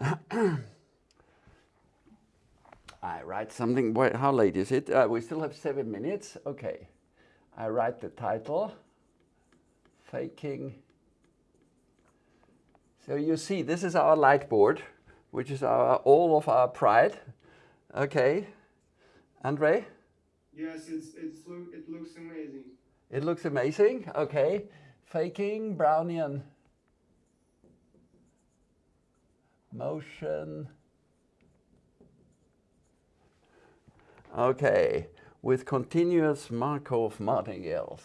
I write something. Wait, how late is it? Uh, we still have seven minutes. Okay. I write the title. Faking. So you see, this is our light board, which is our all of our pride. Okay. Andre? Yes, it's, it's it looks amazing. It looks amazing. Okay. Faking Brownian motion. Okay, with continuous Markov martingales.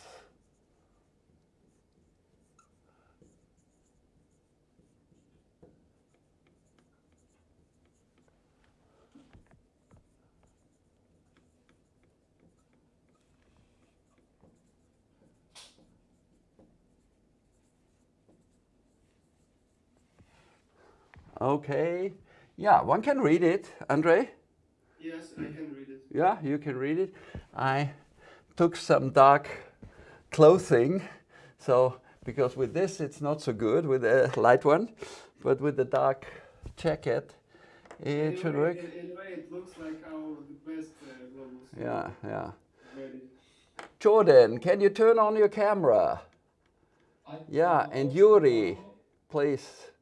Okay, yeah, one can read it, Andre. Yes, I can read it. Yeah, you can read it. I took some dark clothing, so because with this it's not so good with a light one, but with the dark jacket it anyway, should work. Anyway, it looks like our the best uh. Yeah, yeah. Ready. Jordan, can you turn on your camera? I- Yeah, and Yuri, please.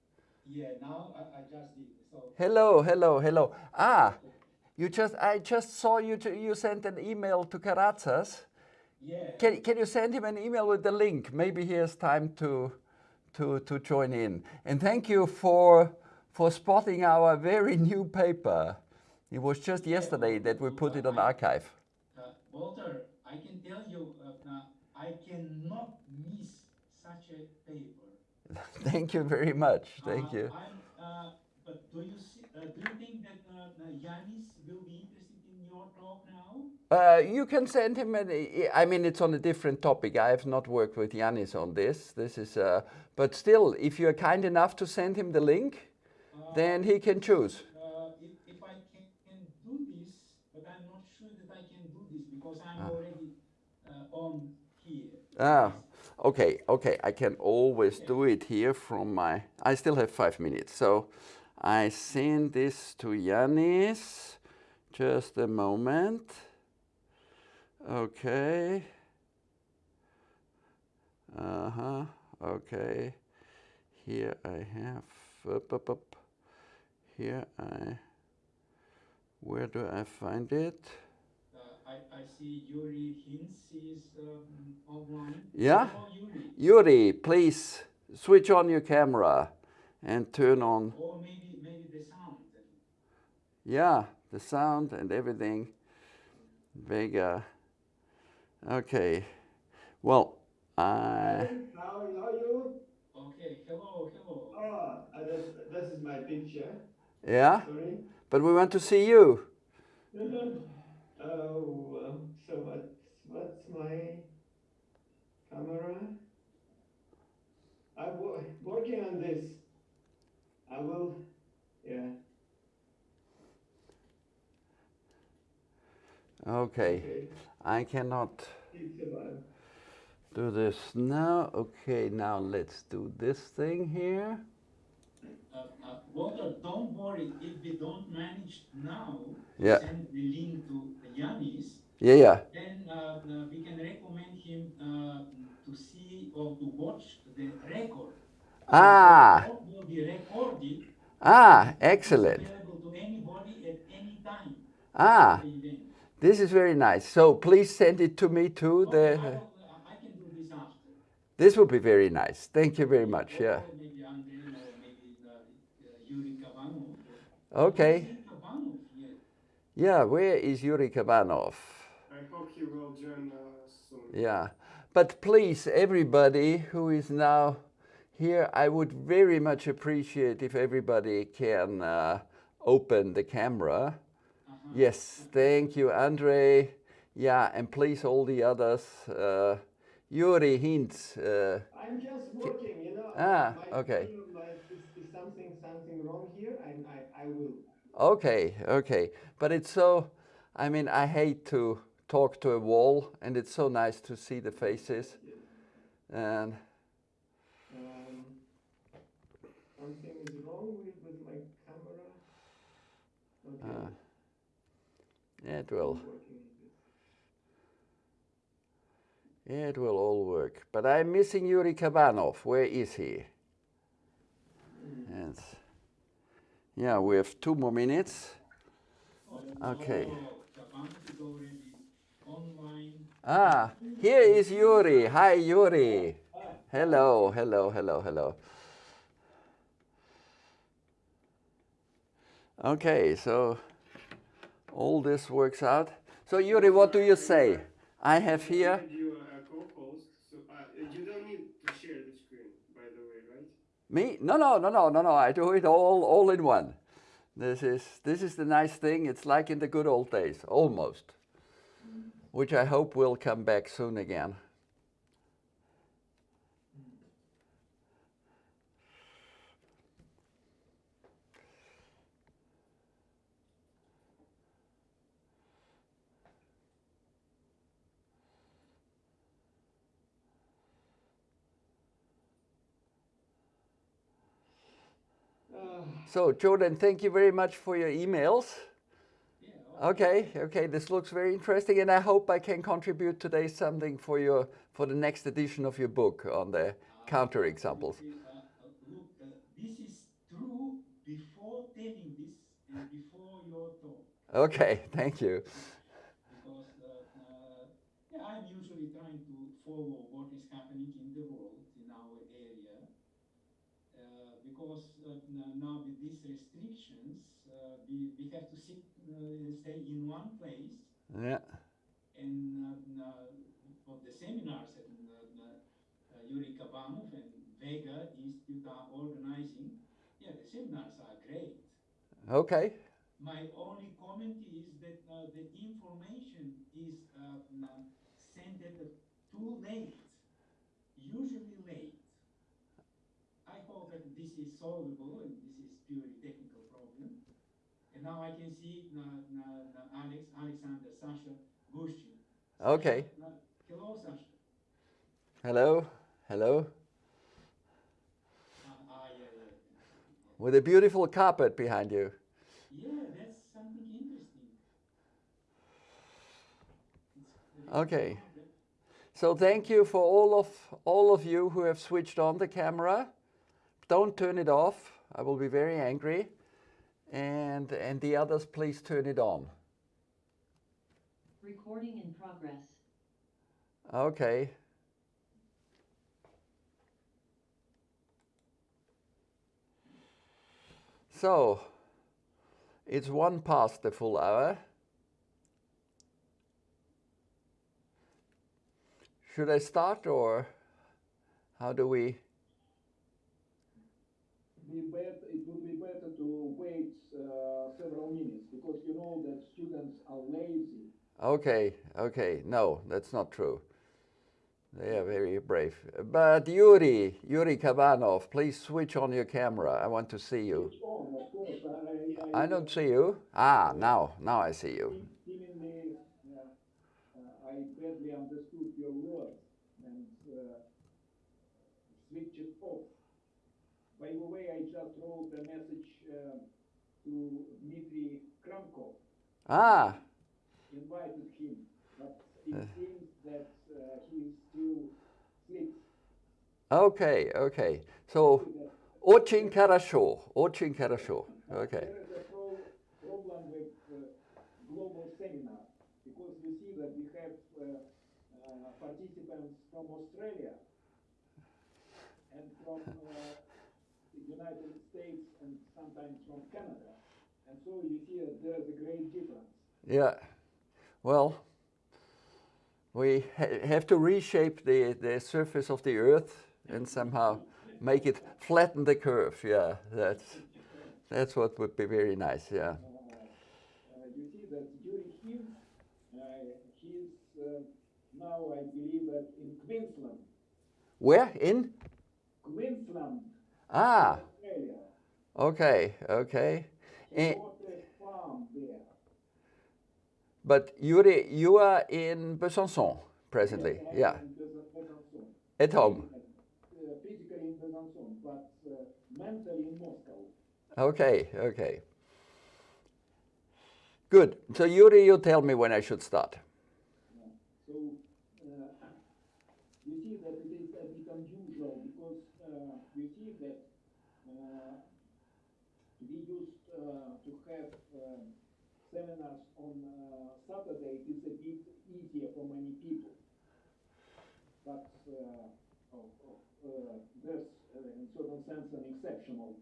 Yeah, now I, I just did. So Hello, hello, hello. Ah, you just I just saw you you sent an email to Karatzas. yeah, Can, can you send him an email with the link? Maybe he has time to, to, to join in. And thank you for, for spotting our very new paper. It was just yesterday that we put it on arXiv. uh, Walter, I can tell you, uh, uh, I cannot miss such a paper. thank you very much. Thank Uh, you. Uh, but do you see, uh, do you think that Yanis will be interested in your talk now? Uh, you can send him an. I mean, it's on a different topic. I have not worked with Yanis on this. This is, uh, but still, if you are kind enough to send him the link, Uh, then he can choose. Uh, if, if I can, can do this, but I'm not sure that I can do this because I'm already uh, on here. Ah, okay, okay. I can always do it here from my. I still have five minutes, so I send this to Yanis. Just a moment. Okay. Uh huh. Okay. Here I have. Up, up, up. Here I. Where do I find it? I, I see Yuri Hinz is um, online. Yeah? Hello, Yuri. Yuri, please switch on your camera and turn on. Or maybe maybe the sound. Yeah, the sound and everything. Vega. Okay. Well, I. How are you? Okay, hello, hello. Oh, uh, this, this is my picture. Yeah, Sorry. but we want to see you. oh, uh, so what's, what's my camera? I'm wo- working on this. I will, yeah. Okay, Okay. I cannot do this now. Okay, now let's do this thing here. Uh, uh, Walter, don't worry if we don't manage now to Yeah. send the link to Yanis, Yeah, yeah. then uh, we can recommend him uh, to see or to watch the record. So Ah. The talk will be recorded. Ah, excellent. available to anybody at any time. Ah, the this is very nice. So please send it to me too. Okay, The, I, will, uh, I can do this after. this would be very nice. Thank you very much. Yeah. Or maybe Andrei or maybe uh, uh, Yuri Kabanov. Okay. Yuri Kabanov yet. Yeah, where is Yuri Kabanov? I hope he will join us soon. Yeah, but please, everybody who is now here, I would very much appreciate if everybody can uh, open the camera. Uh-huh. Yes, thank you, Andre. Yeah, and please, all the others. Uh, Yuri Hinz. Uh, I'm just working, you know. Ah, my okay something, something wrong here, and I, I will. Okay, okay. But it's so, I mean, I hate to talk to a wall, and it's so nice to see the faces. Yeah. And um, something is wrong with, with my camera. Okay. Uh, yeah, it will. Yeah, it will all work. But I'm missing Yuri Kabanov. Where is he? And yeah, we have two more minutes. Okay. Ah, here is Yuri. Hi, Yuri. Hello, hello, hello, hello. Okay, so all this works out. So, Yuri, what do you say? I have here. And you are a co-host, so uh, you don't need to share the screen, by the way, right? Me? No, no, no, no, no, no. I do it all, all in one. This is this is the nice thing. It's like in the good old days, almost. Which I hope will come back soon again. So, Jordan, thank you very much for your emails. Okay, okay, this looks very interesting, and I hope I can contribute today something for your for the next edition of your book on the counter examples. Uh, uh, look, uh, this is true before telling this and before your talk. Okay, thank you. Because uh, uh, yeah, I'm usually trying to follow what is happening in the world, in our area. Uh, because uh, n- now with these restrictions, uh, we, we have to sit, uh, stay in one place Yeah, and uh, uh, for the seminars that uh, uh, Yuri Kabanov and Vega Institute are organizing, yeah, the seminars are great. okay, My only comment is that uh, the information is uh, sent at too late, usually late. I hope that this is solvable and this is purely technical problem. And now I can see uh, uh, Alex, Alexander, Sasha, Gushchin. Okay. Uh, hello, Sasha. hello, hello. Uh, ah, yeah, yeah, yeah. With a beautiful carpet behind you. Yeah, that's something interesting. Okay. So thank you for all of all of you who have switched on the camera. Don't turn it off. I will be very angry. And and the others please turn it on. Recording in progress. Okay. So, it's one past the full hour. Should I start or how do we? be better, it would be better to wait uh, several minutes because you know that students are lazy. Okay, okay, no, that's not true. They are very brave. But Yuri, Yuri Kabanov, please switch on your camera. I want to see you. On, course. I, I, I don't see you. Ah, now, now I see you. Seemingly, uh, uh, I badly understood your words and uh, switched it off. By the way, I just wrote a message to Dmitry Kramkov. Ah. Invited him, but it э. seems that uh, he still sleeps. Okay, okay. So, очень хорошо, очень хорошо. Okay. Problem with uh, global seminar because you see that we have uh, uh participants from Australia and from uh, United States and sometimes from Canada. And so you see that there is a great difference. Yeah. Well, we ha- have to reshape the, the surface of the Earth and somehow make it flatten the curve. Yeah, that's that's what would be very nice. Yeah. Uh, uh, you see that during him, uh, he's uh, now, I believe, that in Queensland. Where in? Queensland, Ah, Australia. okay, okay. Eh, bought a farm there. But Yuri, you are in Besançon presently. Yes, Yeah, in at home. Uh, Physically in Besançon, but uh, mentally in Moscow. Okay, okay. Good. So Yuri, you tell me when I should start. Yeah. So uh, you see that it is a bit unusual because uh, you see that uh, we used uh, to have seminars on Saturday. It's a bit easier for many people. But uh, oh, oh, uh, there's, uh, in certain sense, an exceptional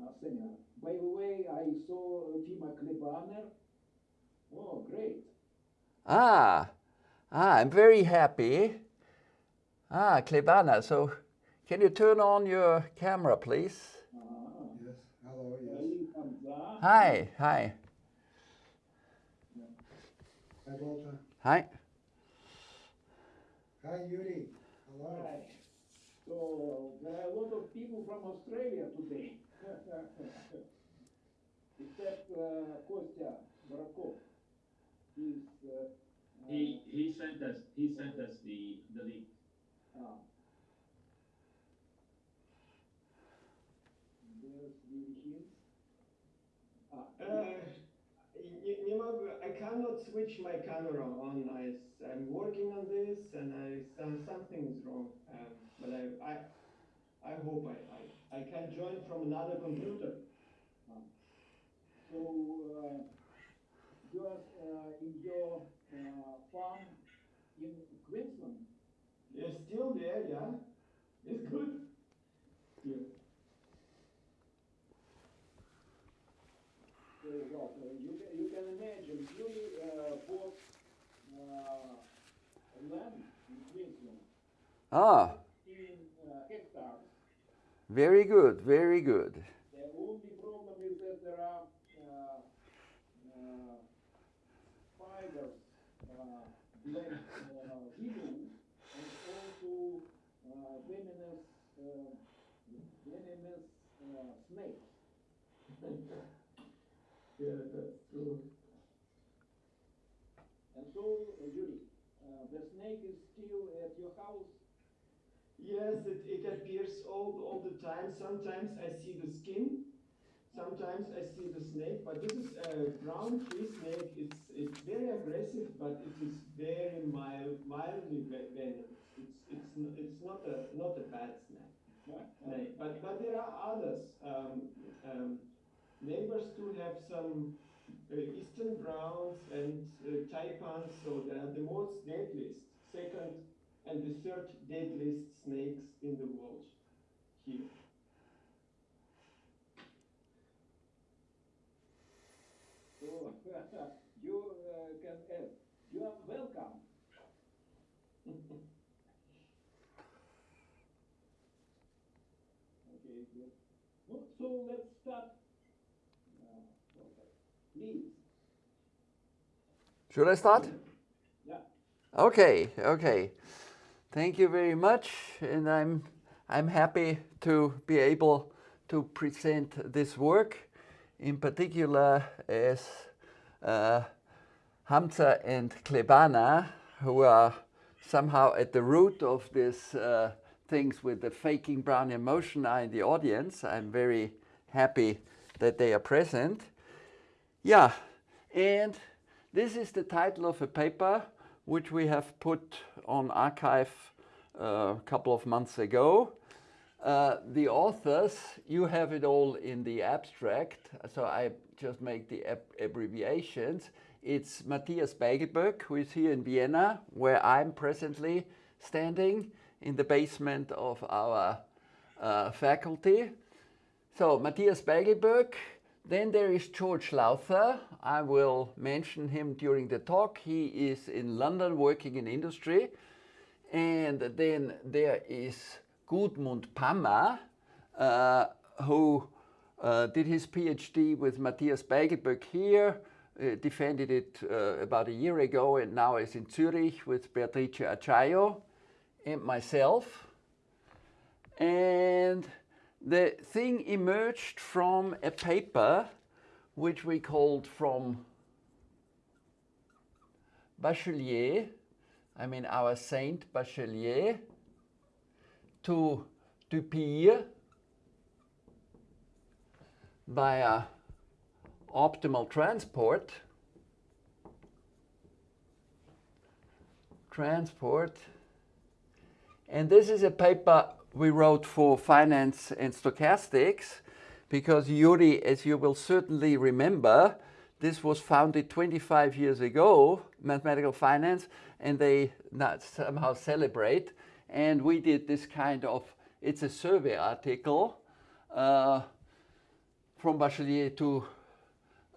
uh, seminar. By the way, I saw uh, Klebaner. Oh, great. Ah, ah, I'm very happy. Ah, Klebaner, so can you turn on your camera, please? Ah, Yes, hello, yes. Hi, hi, Hi, Walter. hi. Hi, Yuri. Hello. Right. So there are a lot of people from Australia today. Except uh, Kostya Borovkov. He's uh, He, he sent us, he sent us the, the link. uh, There's Virgin. Ah, Uh, I cannot switch my camera on. I, am working on this, and I some, something is wrong. Um, but I, I, I hope I, I, I can join from another computer. So uh, you are uh, in your uh, farm in Queensland. You're still there, yeah? It's good. Yeah. You can, you can imagine, uh, bought land in Queensland, Ah, in hectares. very good, very good. The only problem is that there are uh, uh, uh, black uh, and also venomous, venomous snakes. Yeah, that's true. And so, uh, Yuri, uh, the snake is still at your house. Yes, it, it appears all, all the time. Sometimes I see the skin, sometimes I see the snake, but this is a brown tree snake. It's, it's very aggressive, but it is very mild, mildly ve- venomous. It's, it's, it's not a, not a bad snake. snake. But, but there are others. Um, um, neighbors too have some uh, eastern browns and uh, taipans, so they are the most deadliest. Second and the third deadliest snakes in the world here. So you uh, can add. You are welcome. okay, good. So let's start. Uh, okay. Please. Should I start? Yeah. Okay, okay. Thank you very much, and I'm I'm happy to be able to present this work, in particular as uh, Hamza and Klebaner, who are somehow at the root of this uh, things with the faking Brownian motion are in the audience. I'm very happy that they are present. Yeah, and this is the title of a paper which we have put on arXiv uh, a couple of months ago. Uh, the authors, you have it all in the abstract, so I just make the ab abbreviations. It's Matthias Beiglböck, who is here in Vienna, where I'm presently standing in the basement of our uh, faculty. So Matthias Beiglböck, then there is George Lowther. I will mention him during the talk. He is in London working in industry. And then there is Gudmund Pammer, uh, who uh, did his PhD with Matthias Beiglböck here, uh, defended it uh, about a year ago, and now is in Zurich with Beatrice Acciaio and myself. And the thing emerged from a paper which we called from Bachelier, I mean our Saint Bachelier, to Dupire via optimal transport, transport, and this is a paper we wrote for finance and stochastics because Yuri, as you will certainly remember, this was founded 25 years ago, mathematical finance, and they somehow celebrate. And we did this kind of, it's a survey article uh, from Bachelier to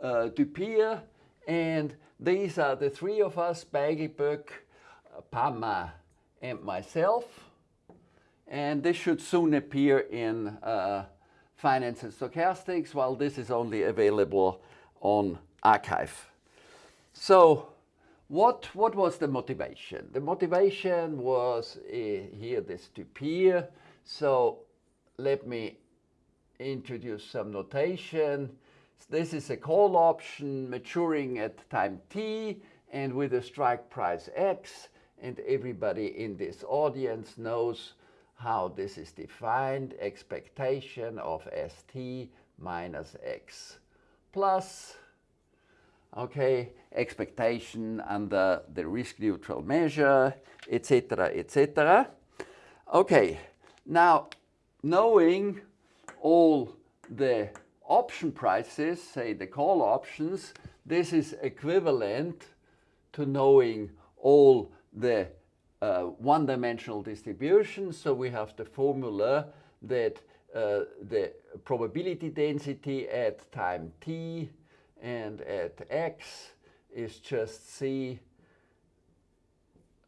uh, Dupire. And these are the three of us, Beiglböck, Pammer, and myself. And this should soon appear in uh, Finance and Stochastics, while this is only available on arXiv. So what, what was the motivation? The motivation was uh, here this Dupire. So let me introduce some notation. This is a call option maturing at time t and with a strike price x. And everybody in this audience knows how this is defined. Expectation of st minus x plus okay, expectation under the risk neutral measure, etc., etc. Okay, now knowing all the option prices, say the call options, this is equivalent to knowing all the uh, one-dimensional distribution. So we have the formula that uh, the probability density at time t and at x is just c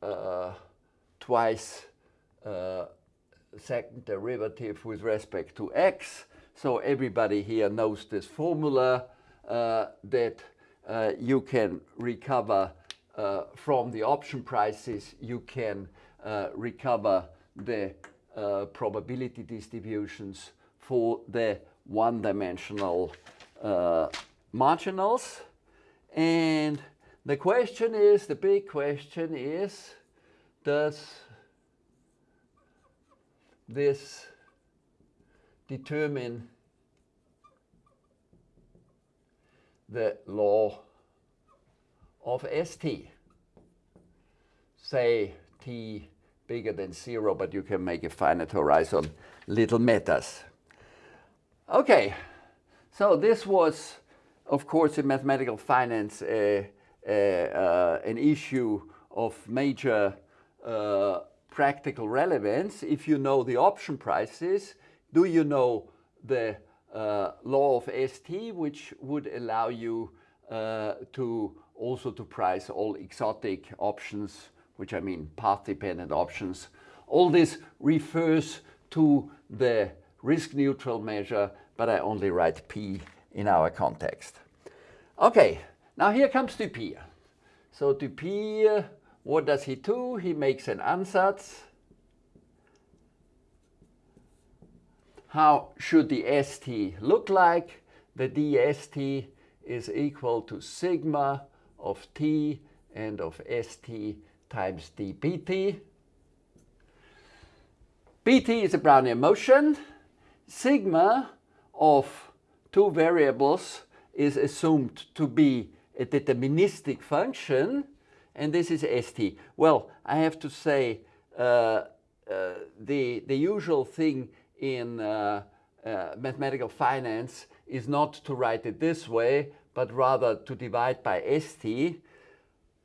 uh, twice uh, second derivative with respect to x. So everybody here knows this formula uh, that uh, you can recover uh, from the option prices, you can uh, recover the probability distributions for the one-dimensional marginals. And the question is, the big question is, does this determine the law of ST? Say t bigger than zero, but you can make a finite horizon little matters. Okay, so this was of course, in mathematical finance, uh, uh, uh, an issue of major uh, practical relevance. If you know the option prices, do you know the uh, law of ST, which would allow you uh, to also to price all exotic options, which I mean path-dependent options. All this refers to the risk-neutral measure, but I only write P in our context. Okay, now here comes Dupire. So Dupire, what does he do? He makes an ansatz. How should the ST look like? The dST is equal to sigma of t and of st times dpt. pt is a Brownian motion. Sigma of two variables is assumed to be a deterministic function, and this is st. Well, I have to say uh, uh, the, the usual thing in uh, uh, mathematical finance is not to write it this way, but rather to divide by st.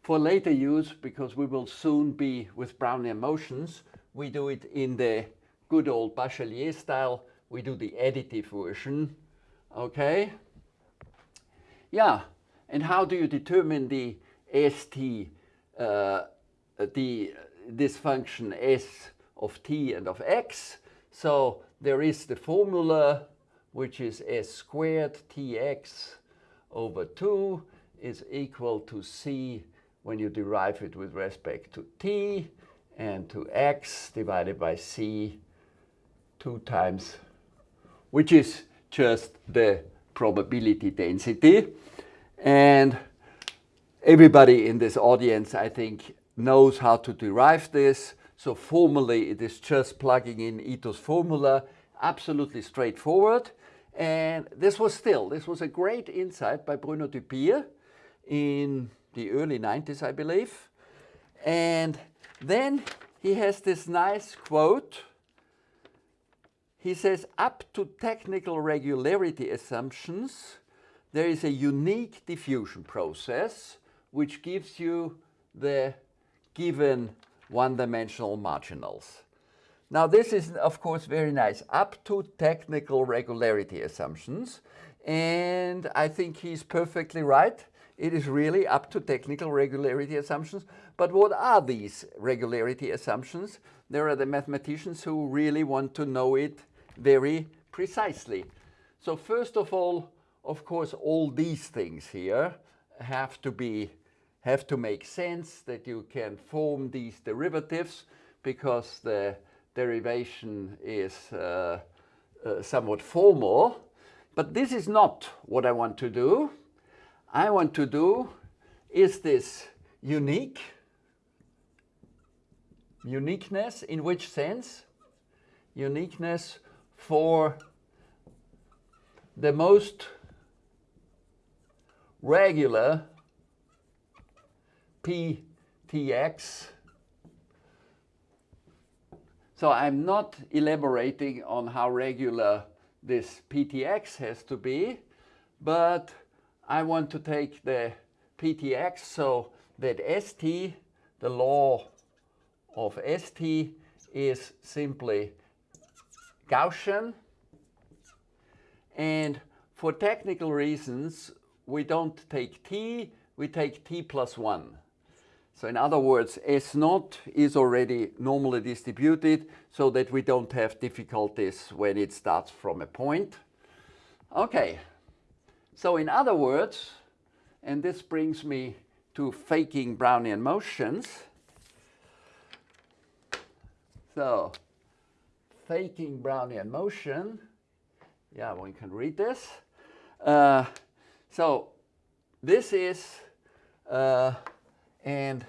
For later use, because we will soon be with Brownian motions, we do it in the good old Bachelier style. We do the additive version, okay? Yeah, and how do you determine the st, uh, the, this function s of t and of x? So there is the formula, which is s squared tx over 2 is equal to c when you derive it with respect to t and to x divided by c 2 times, which is just the probability density. And everybody in this audience, I think, knows how to derive this. So formally, it is just plugging in Ito's formula, absolutely straightforward. And this was still, this was a great insight by Bruno Dupire in the early 90s, I believe. And Then he has this nice quote. He says, up to technical regularity assumptions, there is a unique diffusion process which gives you the given one-dimensional marginals. Now this is of course very nice, up to technical regularity assumptions. And I think he's perfectly right. It is really up to technical regularity assumptions. But what are these regularity assumptions? There are the mathematicians who really want to know it very precisely. So first of all, of course, all these things here have to be have to make sense that you can form these derivatives because the derivation is uh, uh, somewhat formal. But this is not what I want to do. I want to do is this unique? Uniqueness in which sense? Uniqueness for the most regular PTX. So I'm not elaborating on how regular this PTX has to be, but I want to take the PTX so that ST, the law of ST is simply Gaussian. And for technical reasons, we don't take T, we take T plus 1. So in other words, S naught is already normally distributed so that we don't have difficulties when it starts from a point. Okay, so in other words, and this brings me to faking Brownian motions. So faking Brownian motion, yeah, one can read this. Uh, so this is uh, and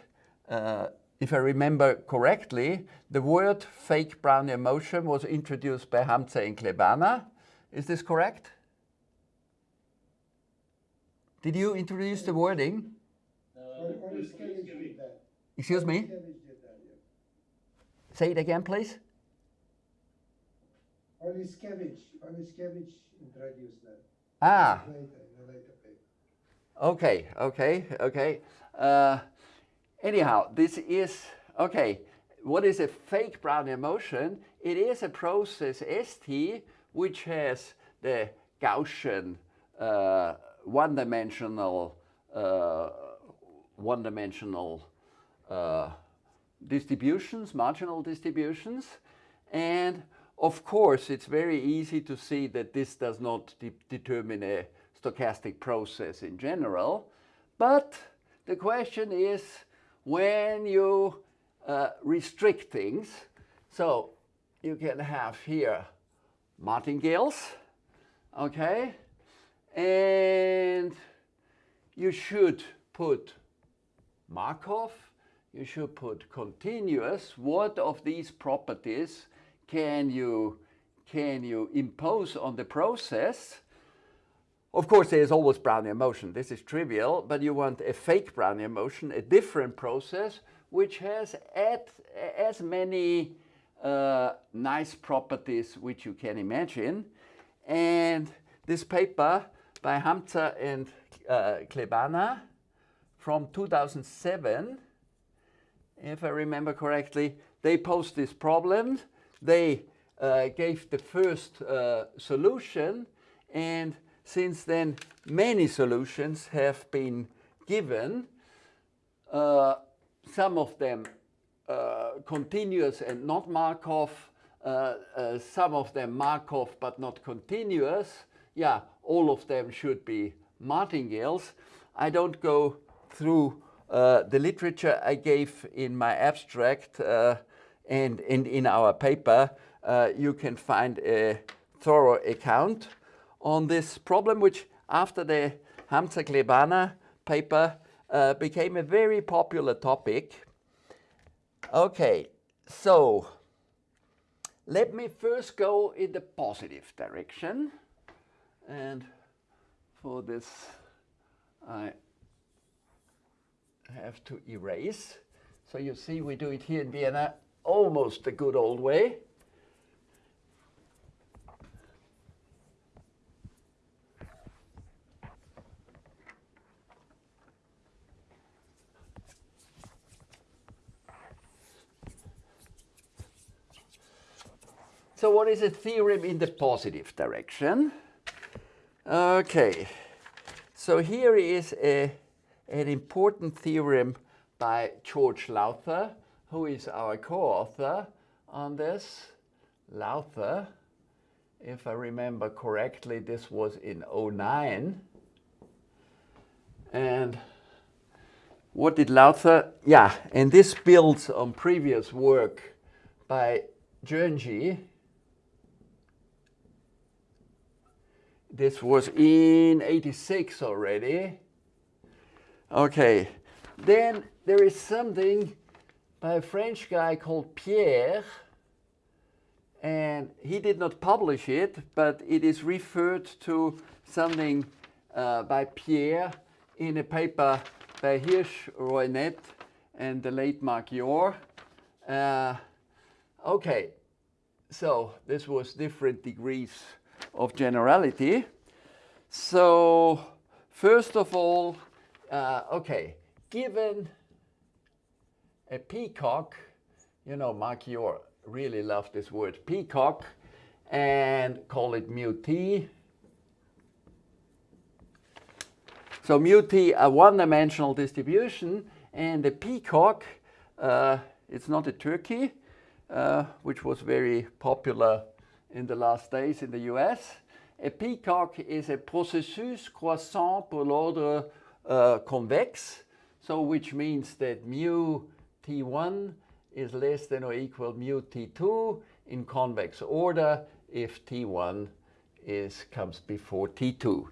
uh, if I remember correctly, the word fake Brownian motion was introduced by Hamza and Klebaner. Is this correct? Did you introduce the wording? Oleszkiewicz did that. Excuse me? Oleszkiewicz did that, yeah. Say it again, please. Oleszkiewicz, Oleszkiewicz introduced that Ah, later, in a later okay, okay, okay. Uh, anyhow, this is, okay, what is a fake Brownian motion? It is a process ST which has the Gaussian uh, one-dimensional uh, one-dimensional uh, distributions, marginal distributions. And of course, it's very easy to see that this does not de determine a stochastic process in general. But the question is when you uh, restrict things, so you can have here martingales, okay? And you should put Markov, you should put continuous. What of these properties can you, can you impose on the process? Of course, there's always Brownian motion. This is trivial, but you want a fake Brownian motion, a different process, which has at, as many uh, nice properties which you can imagine. And this paper by Hamza and uh, Klebaner from 2007, if I remember correctly, they posed this problem. They uh, gave the first uh, solution and since then many solutions have been given. Uh, some of them uh, continuous and not Markov, uh, uh, some of them Markov but not continuous. Yeah, all of them should be martingales. I don't go through uh, the literature I gave in my abstract uh, and, and in our paper. You can find a thorough account on this problem, which after the Hamza-Klebaner paper uh, became a very popular topic. Okay, so let me first go in the positive direction. And for this, I have to erase. So you see we do it here in Vienna almost the good old way. So what is a theorem in the positive direction? Okay, so here is a, an important theorem by George Lowther, who is our co-author on this. Lowther, if I remember correctly, this was in 09. And what did Lowther? Yeah, and this builds on previous work by Jernschi. This was in 86 already. Okay, then there is something by a French guy called Pierre, and he did not publish it, but it is referred to something uh, by Pierre in a paper by Hirsch, Roynette, and the late Mark Yor. Uh, okay, so this was different degrees of generality. So first of all, uh, okay, given a peacock, you know, Mark Yor really loved this word peacock, and call it mu t. So mu t, a one-dimensional distribution, and the peacock, uh, it's not a turkey, uh, which was very popular in the last days in the US. A peacock is a processus croissant pour l'ordre uh, convexe, so which means that mu t1 is less than or equal mu t2 in convex order if t1 is comes before t2.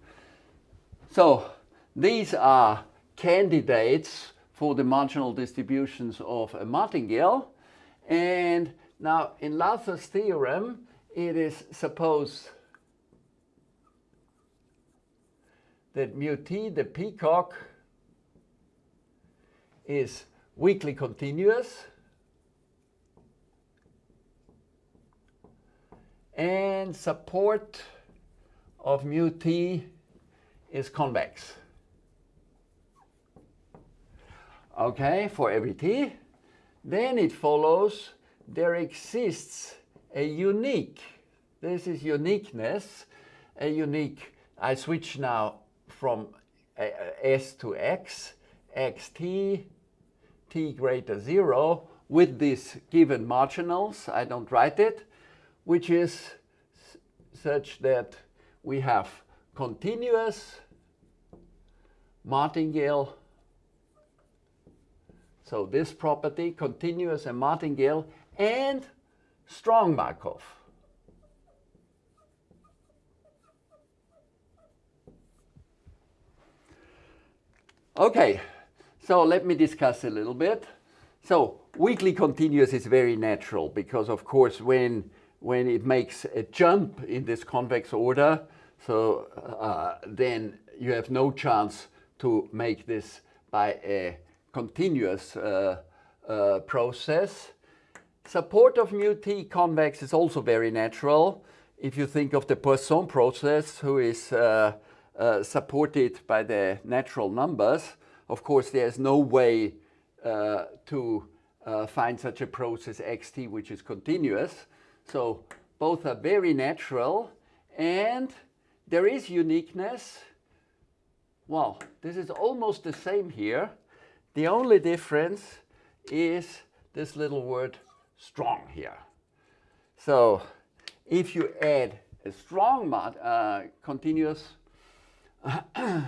So these are candidates for the marginal distributions of a martingale. And now in Lowther's theorem, it is supposed that mu t, the peacock, is weakly continuous and support of mu t is convex. Okay, for every t. Then it follows there exists a unique, this is uniqueness, a unique, I switch now from s to x, xt, t greater 0, with these given marginals, I don't write it, which is such that we have continuous martingale, so this property, continuous and martingale, and strong Markov. Okay, so let me discuss a little bit. So weakly continuous is very natural because of course when, when it makes a jump in this convex order, so uh, then you have no chance to make this by a continuous uh, uh, process. Support of mu t convex is also very natural. If you think of the Poisson process, who is uh, uh, supported by the natural numbers, of course, there's no way uh, to uh, find such a process xt which is continuous. So both are very natural and there is uniqueness. Well, this is almost the same here. The only difference is this little word strong here. So if you add a strong uh, continuous, a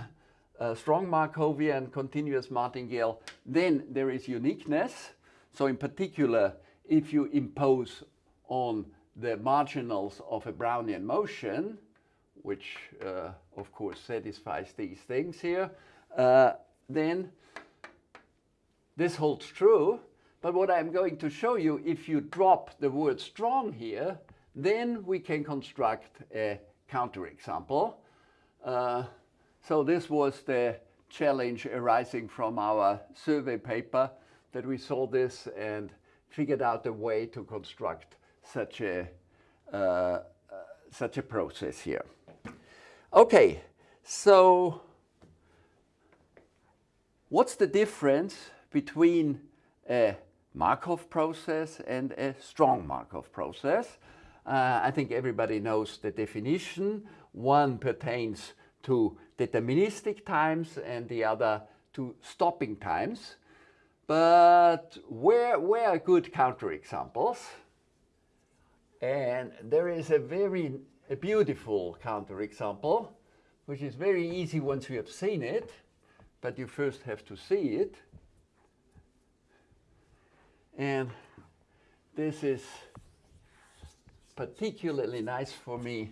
strong Markovian continuous martingale, then there is uniqueness. So in particular, if you impose on the marginals of a Brownian motion, which uh, of course satisfies these things here, uh, then this holds true. But what I'm going to show you, if you drop the word strong here, then we can construct a counterexample. Uh, so this was the challenge arising from our survey paper that we saw this and figured out a way to construct such a, uh, uh, such a process here. Okay, so what's the difference between a Markov process and a strong Markov process? Uh, I think everybody knows the definition. One pertains to deterministic times and the other to stopping times. But where, where are good counterexamples? And there is a very a beautiful counterexample, which is very easy once you have seen it, but you first have to see it. And this is particularly nice for me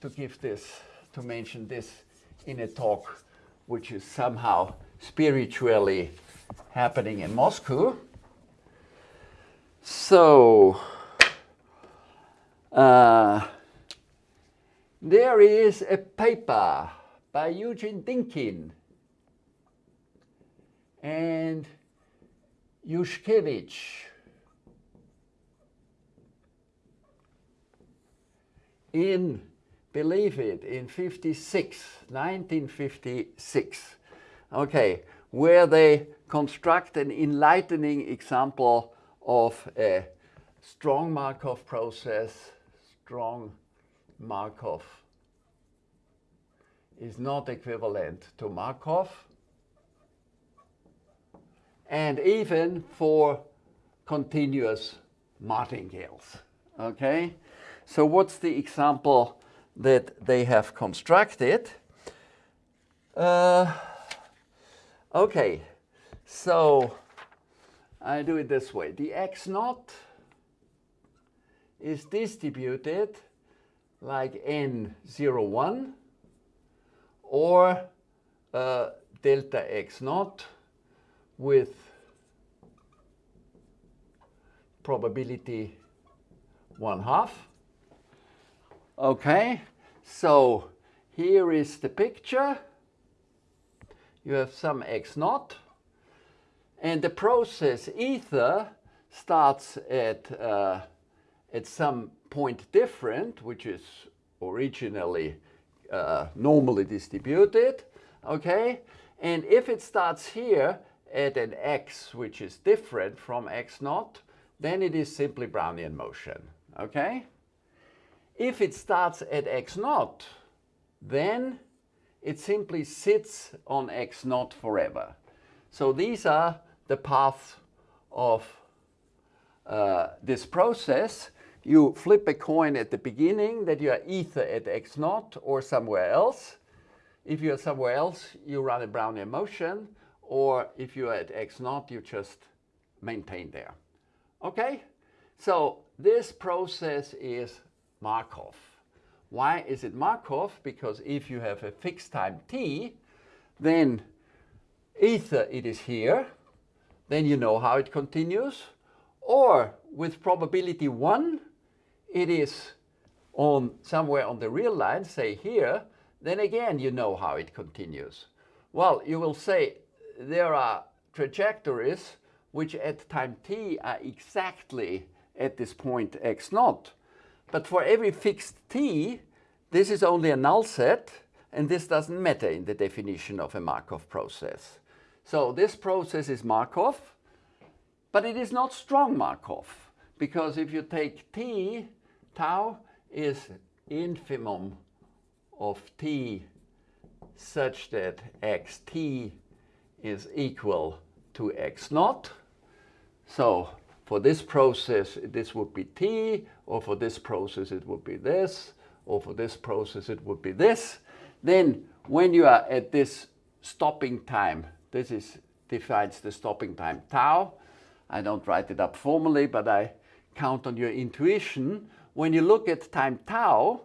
to give this, to mention this in a talk which is somehow spiritually happening in Moscow. So, uh, there is a paper by Eugene Dynkin and Yushkevich in, believe it, in 56, 1956, okay, where they construct an enlightening example of a strong Markov process, strong Markov is not equivalent to Markov. And even for continuous martingales, okay? So what's the example that they have constructed? Uh, okay, so I do it this way. The x naught is distributed like n01 or uh, delta x naught with probability one half. Okay, so here is the picture. You have some x naught and the process ether starts at, uh, at some point different, which is originally uh, normally distributed, okay? And if it starts here at an x which is different from x naught, then it is simply Brownian motion, okay? If it starts at x naught, then it simply sits on x naught forever. So these are the paths of uh, this process you flip a coin at the beginning that you are either at x naught or somewhere else. If you're somewhere else, you run a Brownian motion, or if you're at x naught, you just maintain there. Okay? So this process is Markov. Why is it Markov? Because if you have a fixed time t, then either it is here, then you know how it continues, or with probability 1, it is on somewhere on the real line, say here, then again you know how it continues. Well, you will say there are trajectories which at time t are exactly at this point x naught. But for every fixed t, this is only a null set, and this doesn't matter in the definition of a Markov process. So this process is Markov, but it is not strong Markov, because if you take t tau is infimum of t such that xt is equal to x naught. So for this process, this would be t, or for this process, it would be this, or for this process, it would be this. Then when you are at this stopping time, this is defines the stopping time tau. I don't write it up formally, but I count on your intuition when you look at time tau,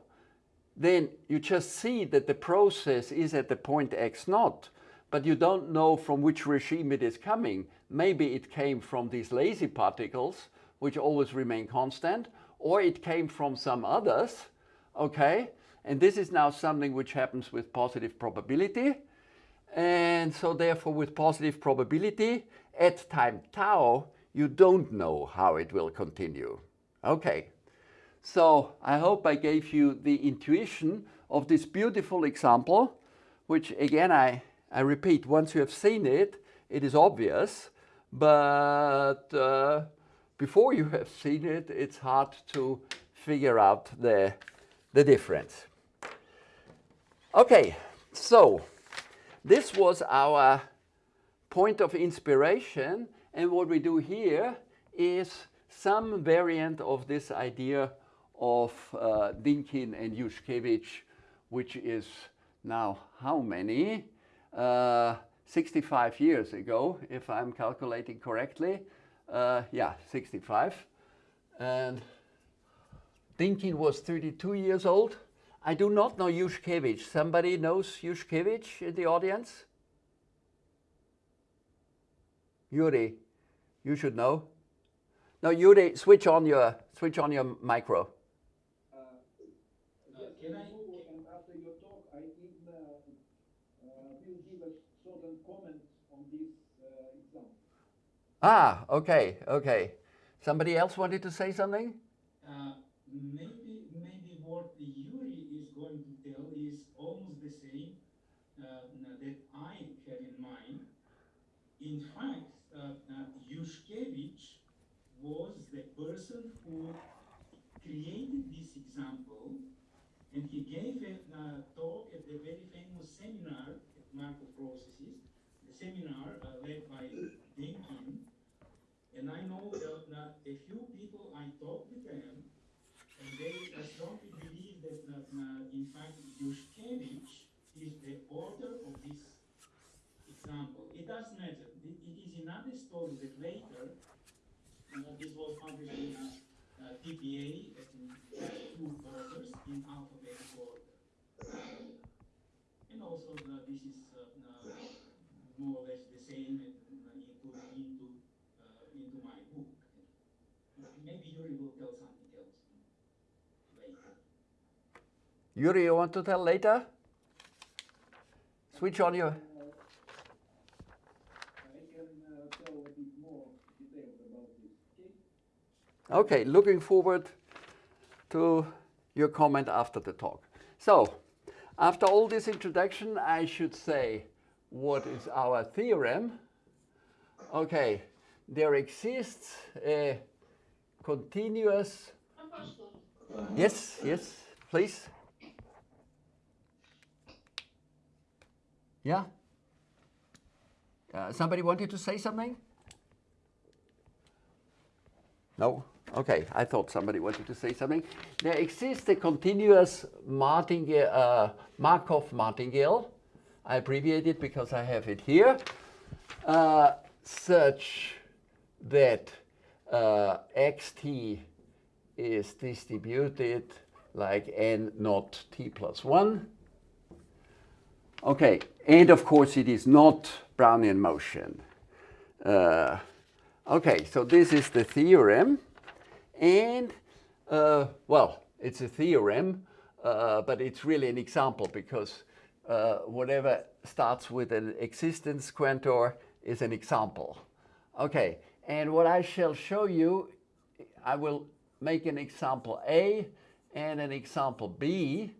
then you just see that the process is at the point x naught, but you don't know from which regime it is coming. Maybe it came from these lazy particles, which always remain constant, or it came from some others, okay? And this is now something which happens with positive probability. And so therefore with positive probability, at time tau, you don't know how it will continue. Okay, so I hope I gave you the intuition of this beautiful example, which again, I, I repeat, once you have seen it, it is obvious, but uh, before you have seen it, it's hard to figure out the, the difference. Okay, so this was our point of inspiration and what we do here is some variant of this idea of uh, Dynkin and Yushkevich, which is now how many? Uh, 65 years ago, if I'm calculating correctly. Uh, yeah, 65. And Dynkin was 32 years old. I do not know Yushkevich. Somebody knows Yushkevich in the audience? Yuri, you should know. No, Yuri, switch on your switch on your micro. Uh, Uh, yes, can I- Hugo, and after your talk, I in, uh, uh, will give a certain comment on this uh, example. Ah, okay, okay. Somebody else wanted to say something? Uh, maybe, maybe what Yuri is going to tell is almost the same uh, that I have in mind. In fact, uh, uh, Yushkevich was the person who created this example, and he gave a uh, talk at the very famous seminar at Markov Processes, the seminar uh, led by Dynkin. And I know that uh, a few people I talked with them, and they uh, strongly believe that uh, uh, in fact Yushkevich is the author of this example. It does matter. It, is another story that later, uh, this was published in uh, uh, TPA as in two authors in alphabetical order. And also uh, this is uh, uh, more or less the same uh, into, into, uh, into my book. Maybe Yuri will tell something else later. Yuri, you want to tell later? Switch on your... I can tell a bit more details about this, okay? Okay, looking forward to your comment after the talk. So, after all this introduction, I should say what is our theorem. Okay, there exists a continuous... Yes, yes, please. Yeah? Uh, somebody wanted to say something? No? Okay, I thought somebody wanted to say something. There exists a continuous martingale, uh, Markov martingale. I abbreviate it because I have it here, uh, such that uh, xt is distributed like n not t plus 1. Okay, and of course it is not Brownian motion. Uh, okay, so this is the theorem. And, uh, well, it's a theorem, uh, but it's really an example because uh, whatever starts with an existence quantor is an example. Okay, and what I shall show you, I will make an example A and an example B.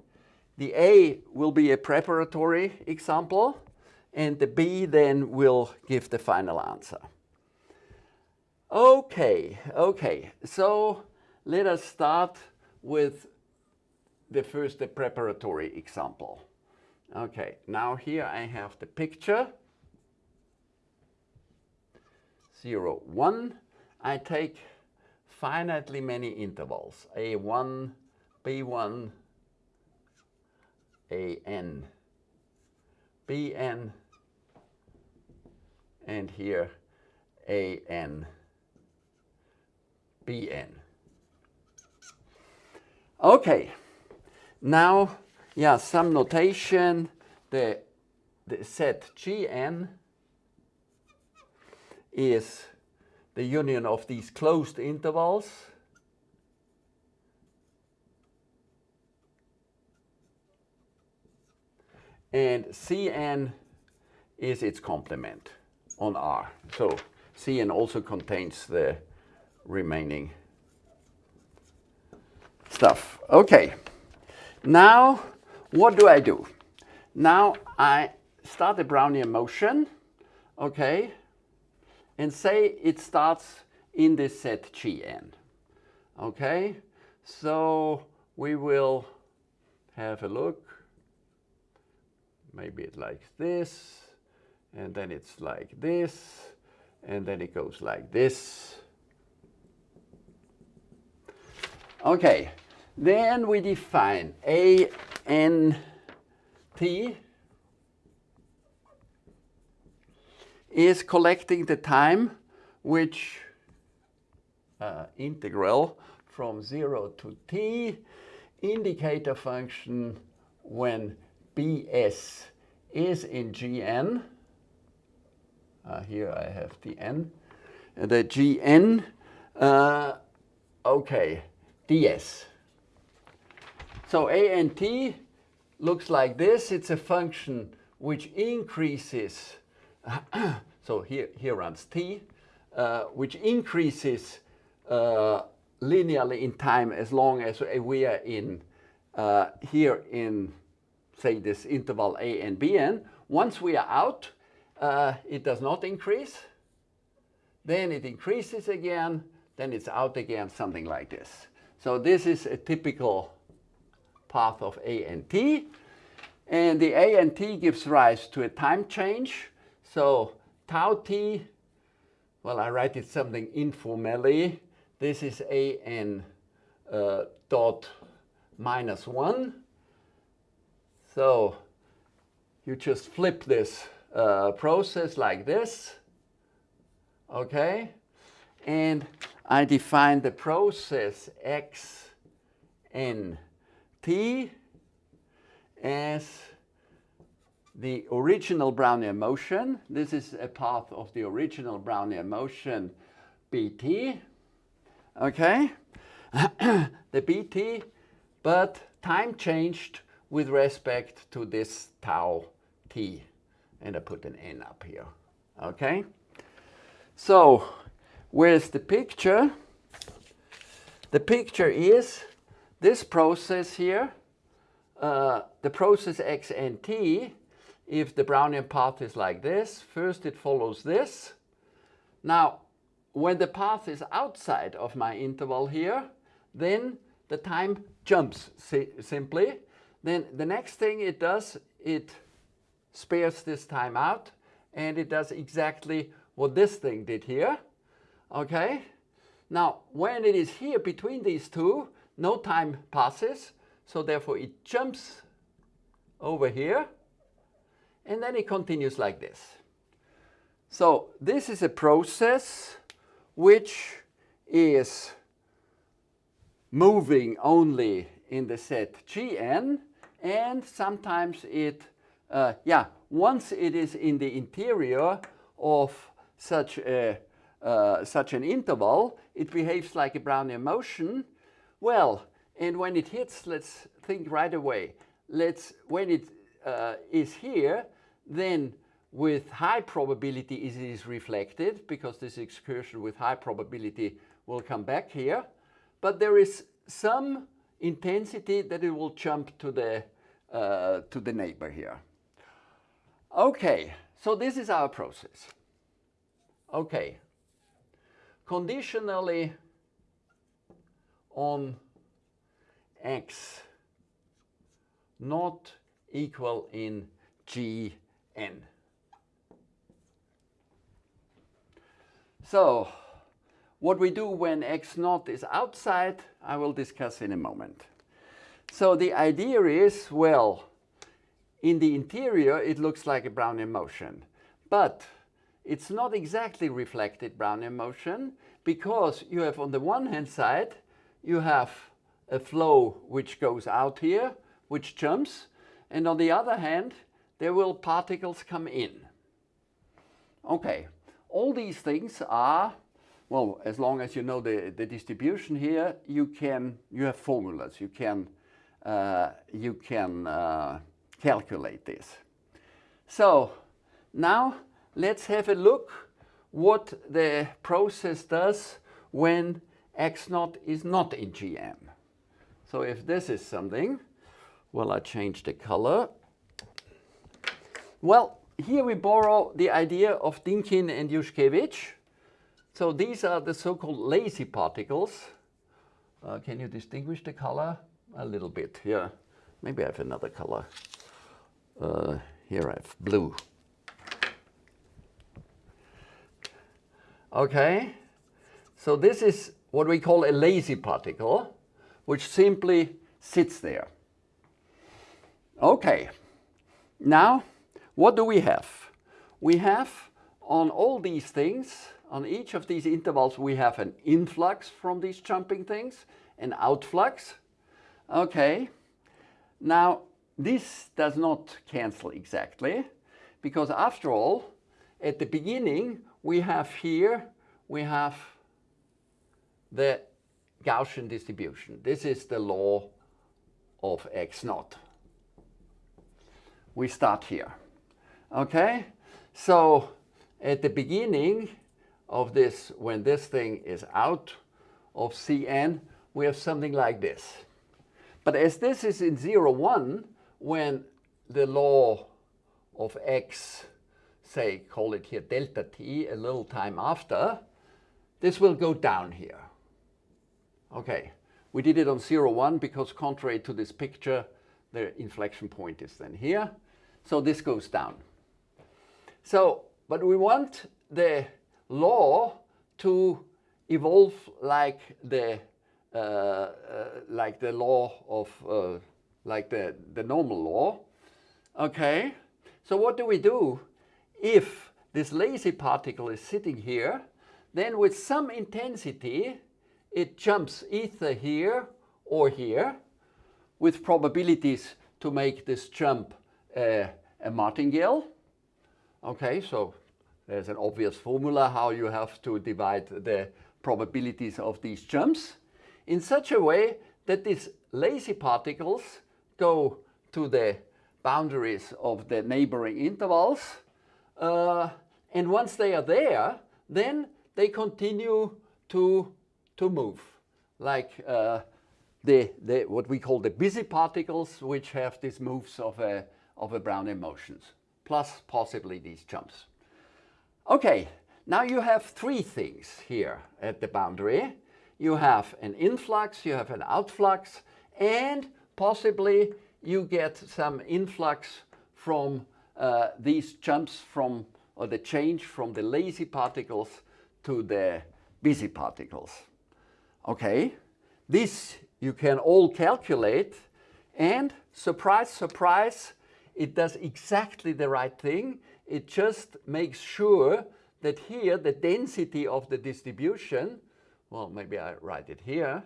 The A will be a preparatory example, and the B then will give the final answer. Okay, okay, so let us start with the first, the preparatory example. Okay, now here I have the picture. Zero, one. I take finitely many intervals, A1, B1, AN, BN, and here AN, BN. Okay, now, yeah, some notation, the, the set Gn is the union of these closed intervals. And Cn is its complement on R. So Cn also contains the remaining stuff. Okay. Now, what do I do? Now I start the Brownian motion, okay, and say it starts in this set Gn. Okay, so we will have a look. Maybe it's like this, and then it's like this, and then it goes like this. Okay, then we define A N T is collecting the time which uh, integral from 0 to t indicator function when bs is in gn. Uh, here I have the n. The gn, uh, okay, ds. So a and t looks like this. It's a function which increases, so here, here runs t, uh, which increases uh, linearly in time as long as we are in uh, here in, say, this interval a and bn. Once we are out, uh, it does not increase. Then it increases again. Then it's out again, something like this. So this is a typical path of a and t. And the a and t gives rise to a time change. So tau t, well, I write it something informally. This is a n uh, dot minus 1. So you just flip this uh, process like this. Okay? And I define the process x n t as the original Brownian motion. This is a path of the original Brownian motion bt. Okay? the bt, but time changed with respect to this tau t. And I put an n up here. Okay? So, where's the picture? The picture is this process here, uh, the process x and t, if the Brownian path is like this, first it follows this. Now, when the path is outside of my interval here, then the time jumps si simply. Then the next thing it does, it spares this time out, and it does exactly what this thing did here. Okay? Now, when it is here between these two, no time passes, so therefore it jumps over here, and then it continues like this. So this is a process which is moving only in the set Gn, and sometimes it, uh, yeah, once it is in the interior of such a uh, such an interval, it behaves like a Brownian motion. Well, and when it hits, let's think right away. Let's when it uh, is here, then with high probability it is reflected because this excursion with high probability will come back here. But there is some intensity that it will jump to the, uh, to the neighbor here. Okay, so this is our process. Okay, conditionally on x not equal in gn. So what we do when x naught is outside, I will discuss in a moment. So the idea is, well, in the interior, it looks like a Brownian motion. But it's not exactly reflected Brownian motion because you have on the one hand side, you have a flow which goes out here, which jumps. And on the other hand, there will particles come in. Okay, all these things are, well, as long as you know the, the distribution here, you can, you have formulas, you can, you can uh, calculate this. So now let's have a look what the process does when x naught is not in GM. So if this is something, well, I change the color. Well, here we borrow the idea of Dynkin and Yushkevich. So these are the so-called lazy particles. Uh, can you distinguish the color? A little bit, yeah. Maybe I have another color. Uh, here I have blue. Okay, so this is what we call a lazy particle, which simply sits there. Okay, now what do we have? We have on all these things, on each of these intervals, we have an influx from these jumping things, an outflux. Okay, now this does not cancel exactly, because after all, at the beginning, we have here, we have the Gaussian distribution. This is the law of x naught. We start here. Okay, so at the beginning of this, when this thing is out of Cn, we have something like this. But as this is in 0, 1, when the law of x, say, call it here delta t, a little time after, this will go down here. Okay, we did it on 0, 1 because contrary to this picture, the inflection point is then here. So this goes down. So, but we want the law to evolve like the like the law of uh, like the the normal law. Okay. So what do we do if this lazy particle is sitting here? Then with some intensity, it jumps either here or here with probabilities to make this jump uh, a martingale. Okay, so there's an obvious formula how you have to divide the probabilities of these jumps in such a way that these lazy particles go to the boundaries of the neighboring intervals. Uh, and once they are there, then they continue to, to move, like uh, the, the, what we call the busy particles, which have these moves of a, of a Brownian motions, plus possibly these jumps. Okay, now you have three things here at the boundary. You have an influx, you have an outflux, and possibly you get some influx from uh, these jumps from, or the change from the lazy particles to the busy particles. Okay, this you can all calculate and surprise, surprise, it does exactly the right thing. It just makes sure that here the density of the distribution, well, maybe I write it here,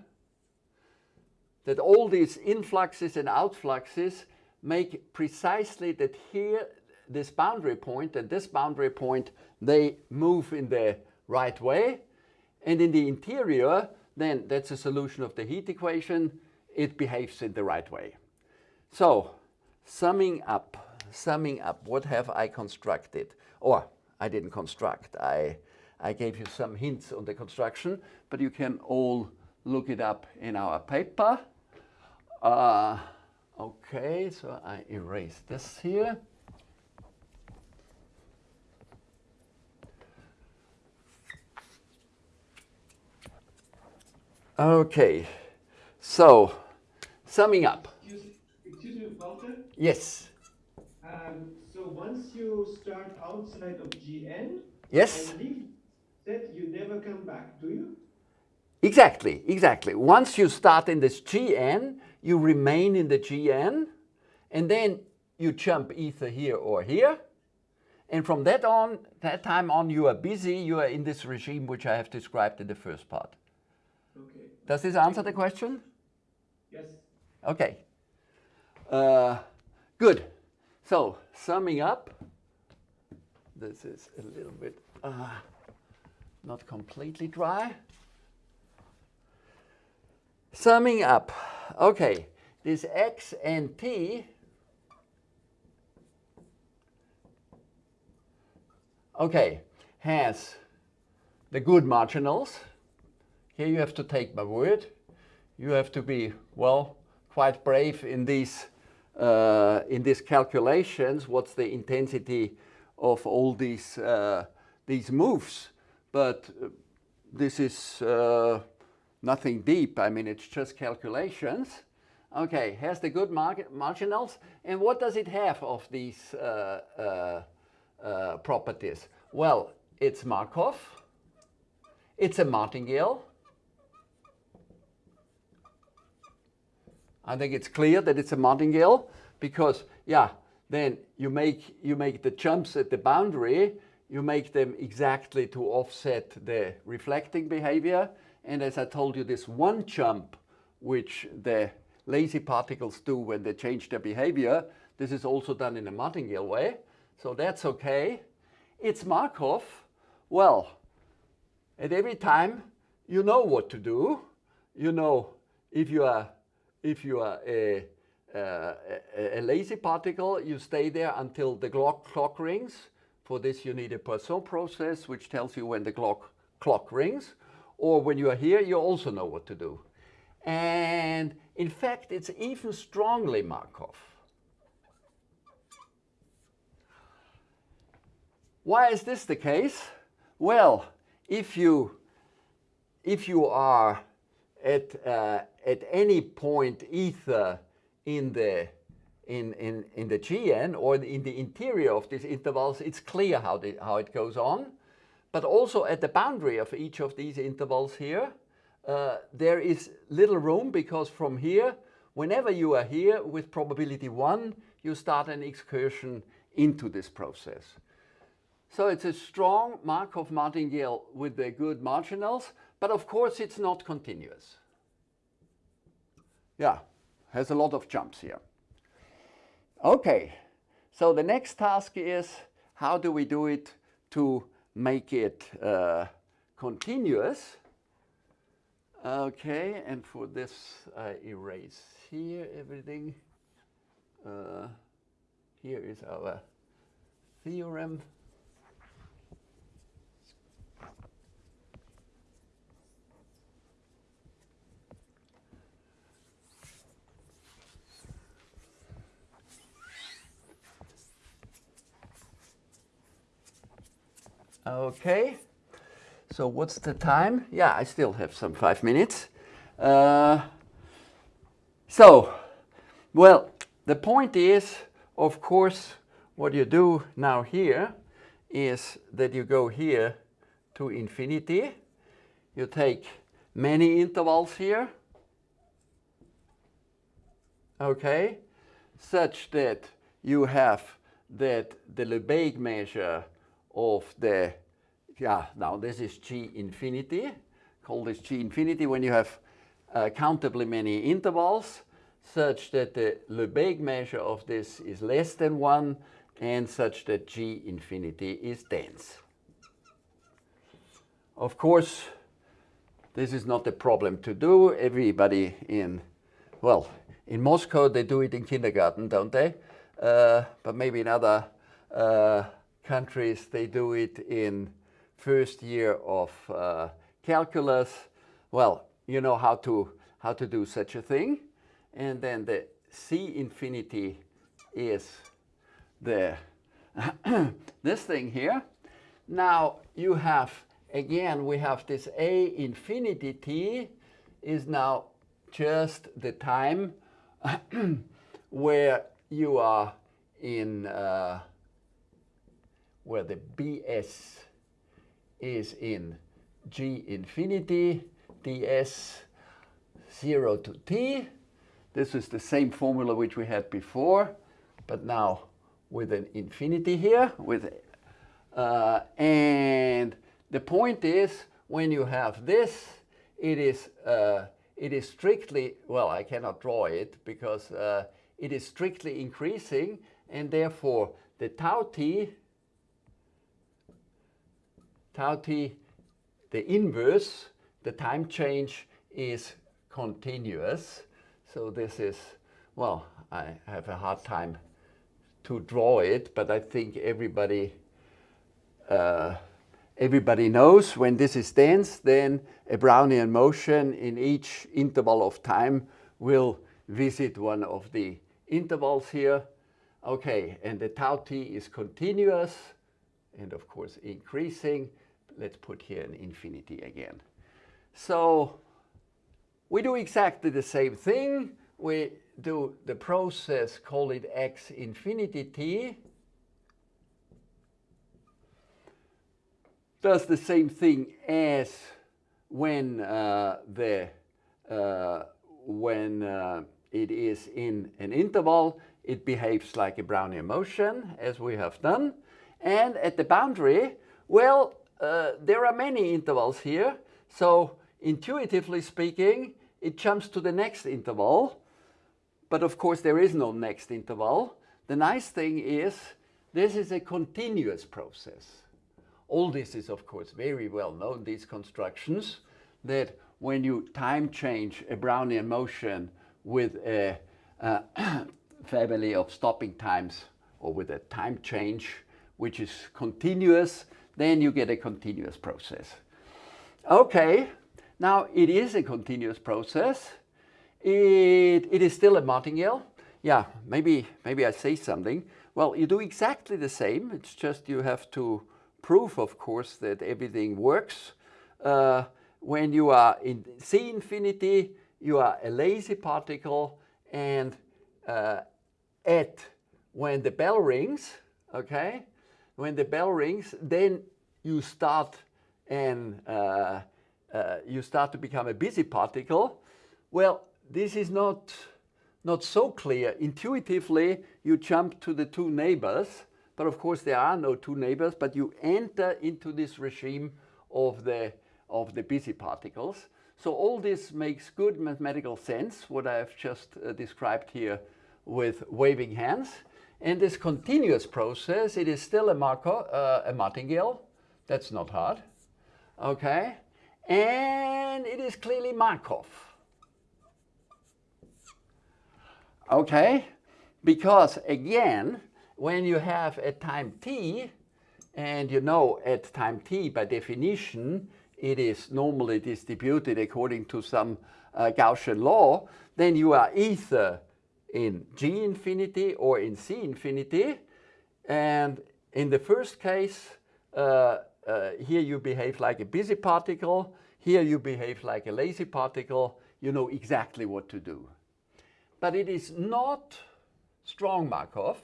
that all these influxes and outfluxes make precisely that here this boundary point and this boundary point, they move in the right way. And in the interior, then that's a solution of the heat equation. It behaves in the right way. So summing up, summing up, what have I constructed? Or I didn't construct, I, I gave you some hints on the construction, but you can all look it up in our paper. Uh, okay, so I erase this here. Okay, so summing up. Excuse, me, Walter. Yes. Um, so once you start outside of GN Yes. leave that, you never come back, do you? Exactly, exactly. Once you start in this GN, you remain in the GN, and then you jump either here or here. And from that on, that time on, you are busy, you are in this regime which I have described in the first part. Okay. Does this answer the question? Yes. Okay. Uh, good. So, summing up, this is a little bit uh, not completely dry. Summing up, okay, this x and t okay, has the good marginals. Here you have to take my word. You have to be, well, quite brave in these, uh, in these calculations. What's the intensity of all these, uh, these moves? But uh, this is uh, nothing deep. I mean, it's just calculations. Okay, has the good market marginals. And what does it have of these uh, uh, uh, properties? Well, it's Markov. It's a martingale. I think it's clear that it's a martingale because, yeah, then you make, you make the jumps at the boundary, you make them exactly to offset the reflecting behavior. And as I told you, this one jump, which the lazy particles do when they change their behavior, this is also done in a martingale way. So that's okay. It's Markov. Well, at every time you know what to do. You know if you are if you are a, a, a lazy particle, you stay there until the clock, clock rings. For this, you need a Poisson process, which tells you when the clock, clock rings. Or when you are here, you also know what to do. And in fact, it's even strongly Markov. Why is this the case? Well, if you, if you are at, uh, at any point either in the, in, in, in the GN or in the interior of these intervals, it's clear how, the, how it goes on. But also at the boundary of each of these intervals here, uh, there is little room because from here, whenever you are here with probability 1, you start an excursion into this process. So it's a strong Markov martingale with the good marginals, but of course it's not continuous. Yeah, has a lot of jumps here. Okay, so the next task is how do we do it to make it uh, continuous? Okay, and for this I erase here everything. Uh, here is our theorem. Okay, so what's the time? Yeah, I still have some five minutes. Uh, so, well, the point is, of course, what you do now here is that you go here to infinity. You take many intervals here, okay, such that you have that the Lebesgue measure of the, yeah, now this is G infinity, call this G infinity when you have uh, countably many intervals such that the Lebesgue measure of this is less than 1 and such that G infinity is dense. Of course, this is not a problem to do. Everybody in, well, in Moscow they do it in kindergarten, don't they? Uh, but maybe in other uh, countries they do it in first year of uh, calculus. Well, you know how to, how to do such a thing. And then the C infinity is the this thing here. Now you have, again, we have this A infinity t is now just the time where you are in, uh, where the Bs is in G infinity, ds 0 to t. This is the same formula which we had before, but now with an infinity here. With, uh, and the point is, when you have this, it is, uh, it is strictly, well, I cannot draw it because uh, it is strictly increasing, and therefore the tau t, tau t, the inverse, the time change is continuous. So this is, well, I have a hard time to draw it, but I think everybody uh, everybody knows when this is dense, then a Brownian motion in each interval of time will visit one of the intervals here. Okay, and the tau t is continuous and of course increasing. Let's put here an infinity again. So we do exactly the same thing. We do the process, call it x infinity t, does the same thing as when uh, the uh, when uh, it is in an interval, it behaves like a Brownian motion, as we have done. And at the boundary, well, uh, there are many intervals here. So intuitively speaking, it jumps to the next interval. But of course, there is no next interval. The nice thing is this is a continuous process. All this is, of course, very well known, these constructions, that when you time change a Brownian motion with a, a family of stopping times or with a time change which is continuous, then you get a continuous process. Okay, now it is a continuous process. It, it is still a martingale. Yeah, maybe, maybe I say something. Well, you do exactly the same. It's just you have to prove, of course, that everything works. Uh, when you are in C infinity, you are a lazy particle and uh, at when the bell rings, okay, when the bell rings, then you start and uh, uh, you start to become a busy particle. Well, this is not, not so clear. Intuitively, you jump to the two neighbors, but of course there are no two neighbors, but you enter into this regime of the, of the busy particles. So all this makes good mathematical sense, what I have just uh, described here with waving hands. And this continuous process, it is still a, Markov, uh, a martingale. That's not hard. Okay. And it is clearly Markov. Okay. Because again, when you have a time t, and you know at time t by definition, it is normally distributed according to some uh, Gaussian law, then you are either in G infinity or in C infinity. And in the first case, uh, uh, here you behave like a busy particle. Here you behave like a lazy particle. You know exactly what to do. But it is not strong Markov.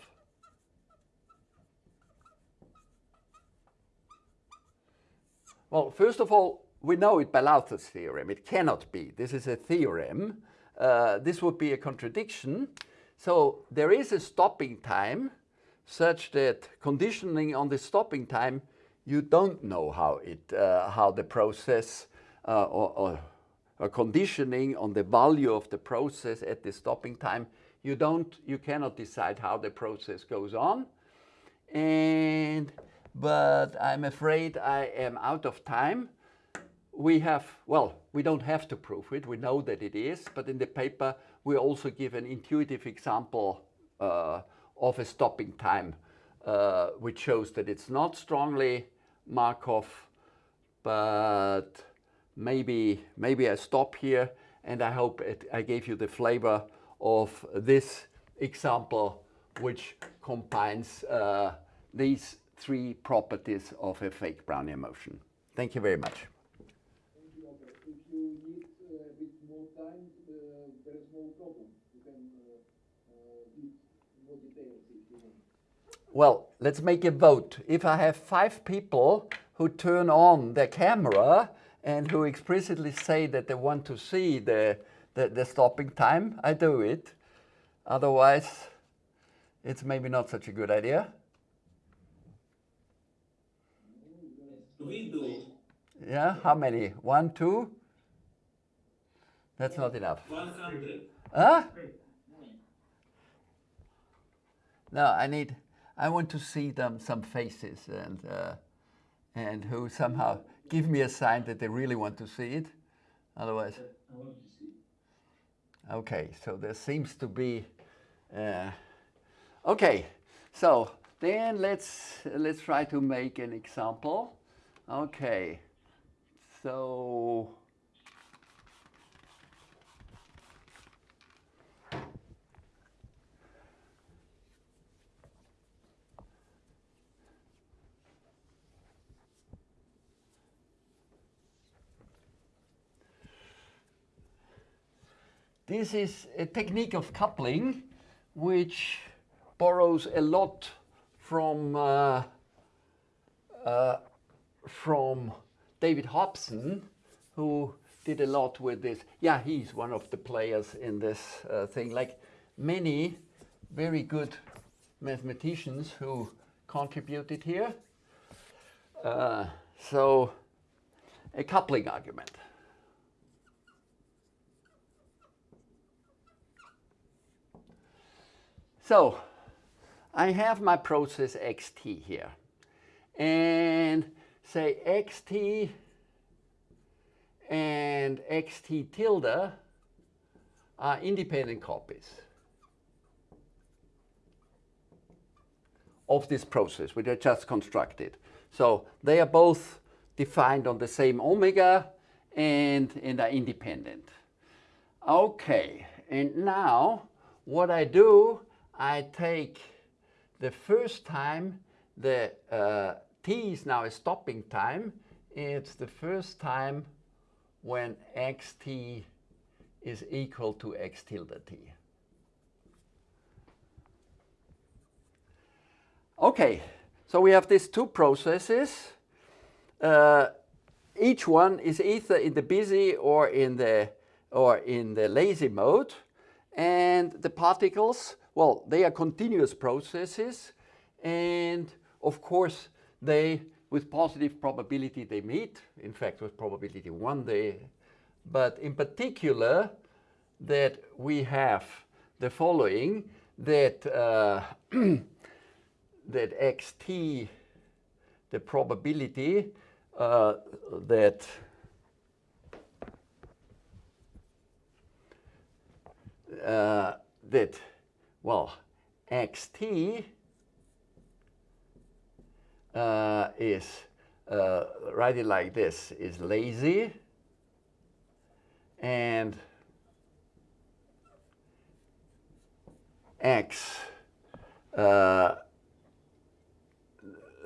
Well, first of all, we know it by Lowther's theorem. It cannot be. This is a theorem. Uh, this would be a contradiction. So there is a stopping time such that conditioning on the stopping time, you don't know how, it, uh, how the process uh, or, or, or, conditioning on the value of the process at the stopping time, you, don't, you cannot decide how the process goes on. And, but I'm afraid I am out of time we have, well, we don't have to prove it, we know that it is, but in the paper we also give an intuitive example uh, of a stopping time, uh, which shows that it's not strongly Markov, but maybe, maybe I stop here and I hope it, I gave you the flavor of this example which combines uh, these three properties of a fake Brownian motion. Thank you very much. Well, let's make a vote. If I have five people who turn on their camera and who explicitly say that they want to see the, the, the stopping time, I do it. Otherwise, it's maybe not such a good idea. We do. Yeah, how many? One, two? That's not enough. 100. Huh? No, I need, I want to see them, some faces and, uh, and who somehow give me a sign that they really want to see it. Otherwise, I want to see. okay, so there seems to be, uh, okay, so then let's let's try to make an example. Okay, so This is a technique of coupling which borrows a lot from uh, uh, from David Hobson, who did a lot with this. Yeah, he's one of the players in this uh, thing, like many very good mathematicians who contributed here. Uh, so, a coupling argument. So, I have my process xt here. And say xt and xt tilde are independent copies of this process, which I just constructed. So they are both defined on the same omega and, and are independent. Okay, and now what I do, I take the first time the uh, t is now a stopping time. It's the first time when xt is equal to x tilde t. Okay, so we have these two processes. Uh, each one is either in the busy or in the or in the lazy mode, and the particles, well, they are continuous processes, and of course they, with positive probability, they meet. In fact, with probability one, they, but in particular, that we have the following, that, uh, that xt, the probability uh, that uh, that, well, xt uh, is, uh, write it like this, is lazy and x, uh,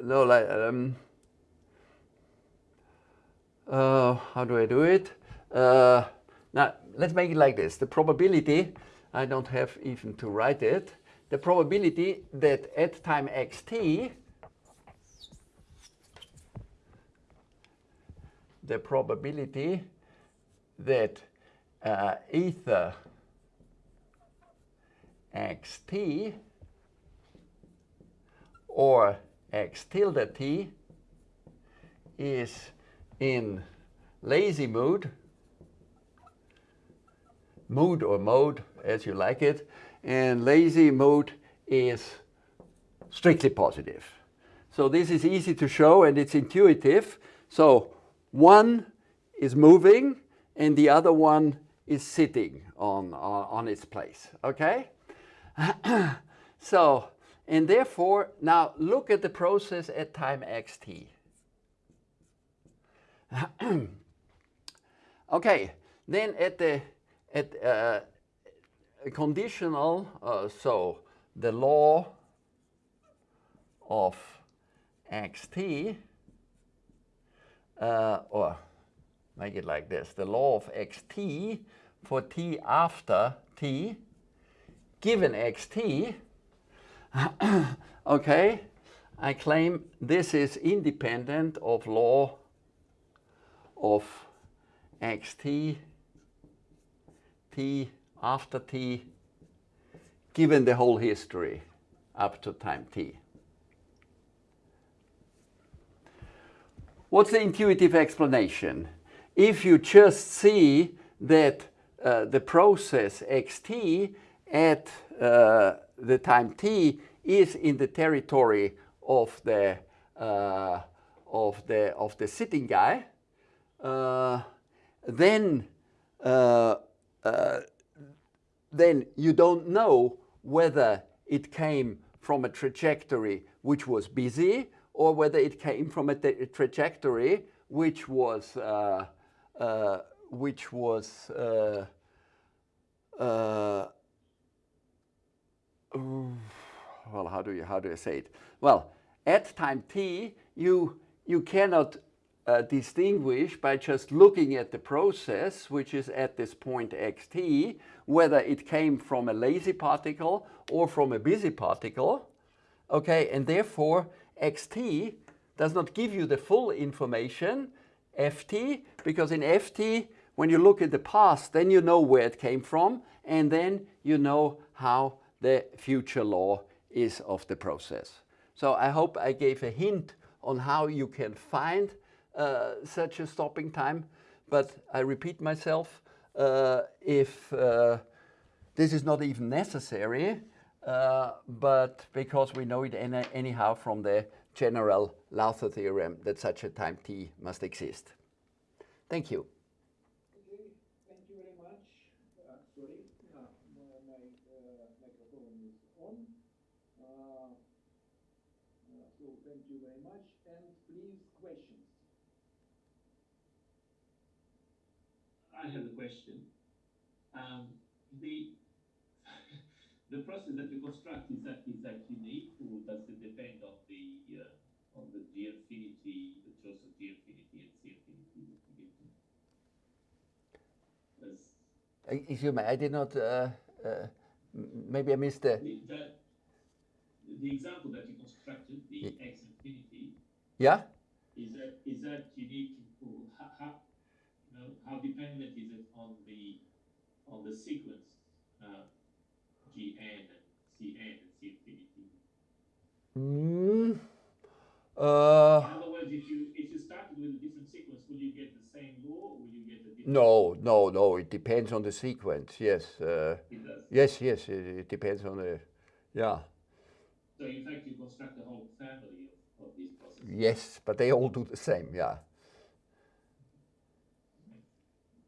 no, like, um, uh, how do I do it? Uh, now, let's make it like this. The probability, I don't have even to write it, the probability that at time xt, the probability that uh, either xt or x tilde t is in lazy mood, mood or mode as you like it, and lazy mode is strictly positive. So this is easy to show and it's intuitive. So one is moving and the other one is sitting on, on, on its place, okay? so, and therefore, now look at the process at time xt. okay, then at the at uh, conditional, uh, so the law of xt, uh, or make it like this, the law of xt for t after t, given xt, okay, I claim this is independent of law of xt, t after t, given the whole history up to time t. What's the intuitive explanation? If you just see that uh, the process xt at uh, the time t is in the territory of the uh, of the of the sitting guy, uh, then uh, uh, then you don't know whether it came from a trajectory which was busy, or whether it came from a, trajectory which was uh, uh, which was uh, uh, well, how do you how do you say it? Well, at time t, you you cannot uh, distinguish by just looking at the process, which is at this point xt, whether it came from a lazy particle or from a busy particle. Okay, and therefore xt does not give you the full information, ft, because in ft, when you look at the past, then you know where it came from, and then you know how the future law is of the process. So I hope I gave a hint on how you can find uh, such a stopping time. But I repeat myself, uh, if uh, this is not even necessary, uh, but because we know it any, anyhow from the general Lowther theorem that such a time t must exist. Thank you. Okay, thank you very much. Uh, sorry, uh, my, my uh, microphone is on. Uh, uh, so thank you very much, and please questions. I have a question. Um, the the process that you construct is that is that unique, or does it depend on the uh, on the G infinity, the choice of G infinity and C infinity that you get? Does Excuse me, I did not, uh, uh, maybe I missed the, the, the example that you constructed, the Ye- X infinity, yeah? is that is that unique? Or how, how you know how dependent is it on the on the sequence uh, Gn and Cn and C infinity? Mm, uh, In other words, if you if you started with a different sequence, will you get the same law or will you get a different? no, no, no, it depends on the sequence, yes. Uh, It does. yes, yes, it, it depends on the, yeah. So in fact, you construct a whole family of, of these processes. Yes, but they all do the same, yeah.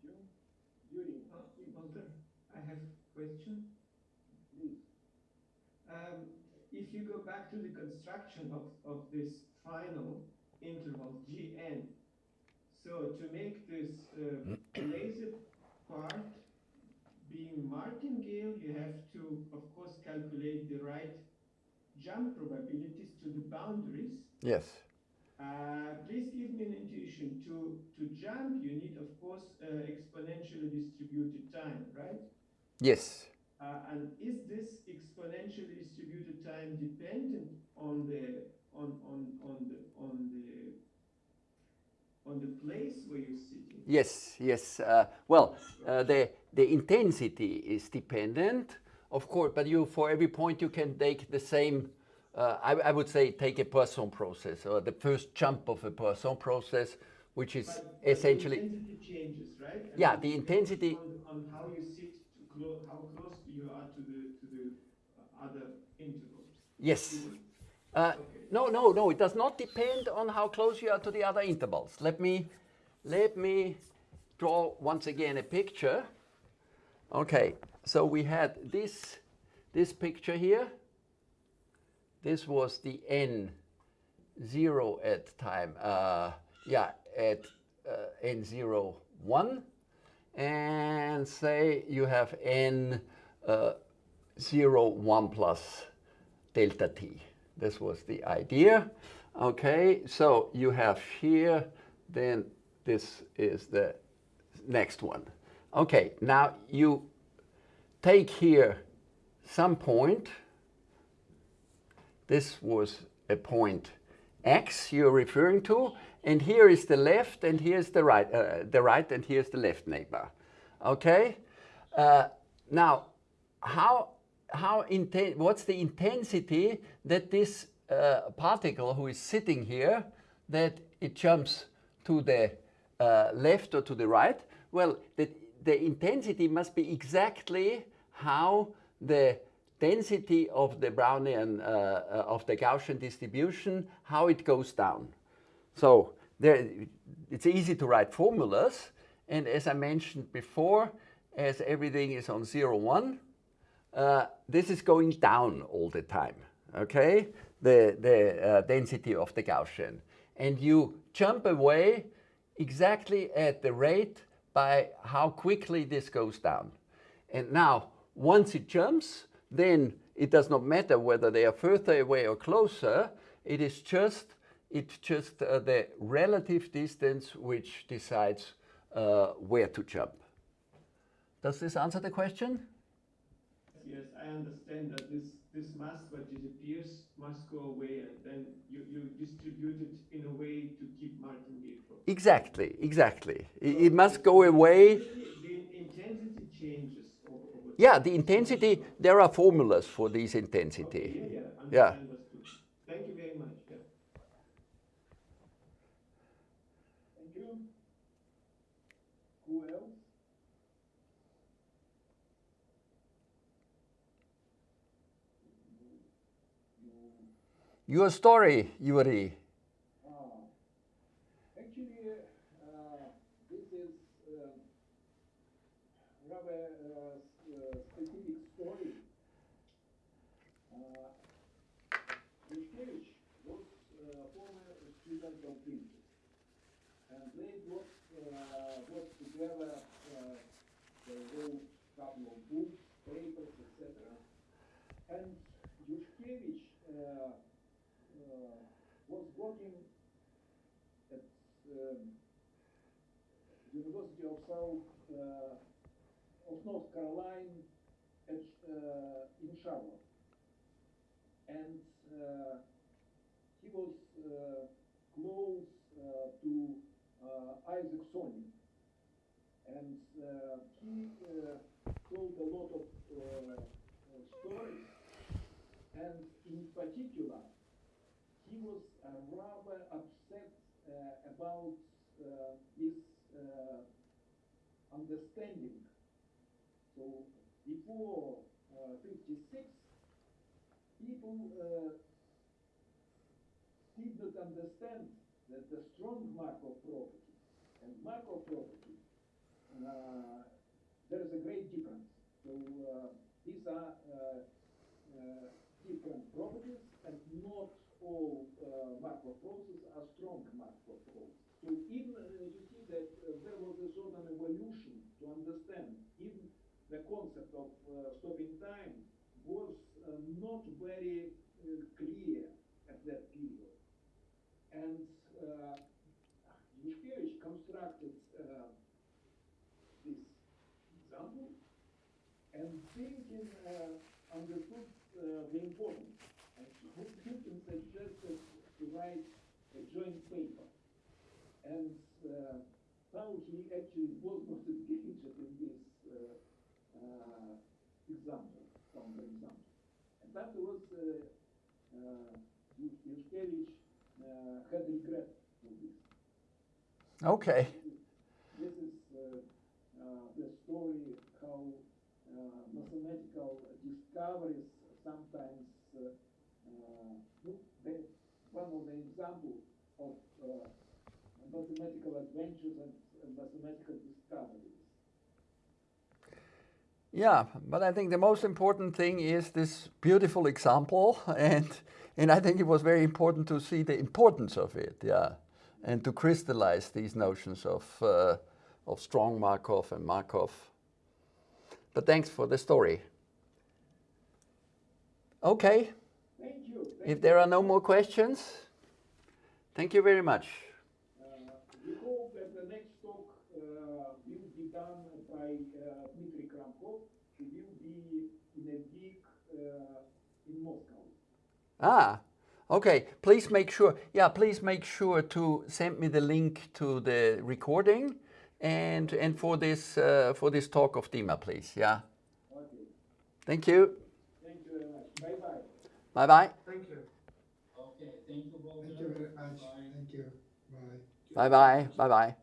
You, Yuri, Walter, I have a question. please. Um, if you go back to the construction of, of this final interval Gn, so to make this uh, laser part being martingale, you have to, of course, calculate the right jump probabilities to the boundaries. Yes, Uh, please give me an intuition. To, to jump, you need, of course, uh, exponentially distributed time, right? yes, Uh, and is this exponentially distributed time dependent on the on on on the on the on the place where you're sitting? yes, yes. Uh, well, uh, the, the intensity is dependent, of course, but you, for every point you can take the same, uh, I, I would say take a Poisson process, or the first jump of a Poisson process, which is But, but essentially, the intensity changes, right? And Yeah, it the intensity- on, on how you sit, to clo- how close you are to the to the uh, other intervals. yes. Uh, no, no, no, it does not depend on how close you are to the other intervals. Let me, let me draw once again a picture. Okay, so we had this, this picture here. This was the n zero at time, uh, yeah, at uh, n zero one, and say you have n uh, zero one plus delta t. This was the idea. Okay, so you have here, then this is the next one. Okay, now you take here some point. This was a point x you're referring to, and here is the left, and here's the right, uh, the right, and here's the left neighbor. Okay, uh, now how how inten- what's the intensity that this uh, particle who is sitting here that it jumps to the uh, left or to the right? Well, the, the intensity must be exactly how the density of the Brownian, uh, uh, of the Gaussian distribution, how it goes down. So there, it's easy to write formulas. And as I mentioned before, as everything is on 0, 1, uh, this is going down all the time, okay? the, the uh, density of the Gaussian. And you jump away exactly at the rate by how quickly this goes down. And now, once it jumps, then it does not matter whether they are further away or closer. It is just, it's just uh, the relative distance which decides uh, where to jump. Does this answer the question? Yes, I understand that this, this mass that disappears must go away and then you, you distribute it in a way to keep martingale. Exactly, exactly. It, it must go away. The intensity changes over, over Yeah, the intensity, there are formulas for this intensity. Yeah, yeah, Yeah. Thank you very much. Yeah. Thank you. Who else? Your story, Yuri. Ah, Actually, uh, this is uh, rather uh, s- uh, specific story. Uh, Yushkevich was uh, former student of Princess, and they got, uh, got together, uh, they wrote couple of books, papers, etc. And Yushkevich uh, uh, was working at um, University of South uh, of North Carolina at, uh, in Charlotte, and he was close to Isaac Sonin, and uh, he uh, told a lot of uh, stories, and in particular, he was rather upset about his understanding. So before uh, 56, people did not understand that the strong Markov property and Markov property, there is a great difference. So uh, these are uh, uh, different properties and not all uh, Markov processes are strong Markov processes. So even uh, you see that uh, there was a sort of evolution to understand even the concept of uh, stopping time was uh, not very uh, clear at that period. And uh, Yushkevich constructed uh, this example and thinking uh, understood uh, the importance. And Hilton suggested to write a joint paper. And uh, how he actually was not engaged in this uh, uh, example, from the example. And afterwards, uh, uh, Yushkevich uh, had regret for this. Okay. This is uh, uh, the story discoveries sometimes uh, uh, they, one of the examples of uh, mathematical adventures and mathematical discoveries. Yeah, but I think the most important thing is this beautiful example, and and I think it was very important to see the importance of it, yeah, and to crystallize these notions of uh, of strong Markov and Markov. But thanks for the story. Okay, Thank you. Thank if there are no more questions, thank you very much. Uh, we hope that the next talk uh, will be done by uh, Dmitry Kramkov. He will be in a week uh, in Moscow. Ah, okay. Please make sure, yeah, please make sure to send me the link to the recording and and for this uh, for this talk of Dima, please. Yeah. Okay. Thank you. Thank you very much. Bye bye. Bye bye. Thank you. Okay, thank you, Thank you very much. Bye. Thank you. Bye. Bye bye. Bye bye.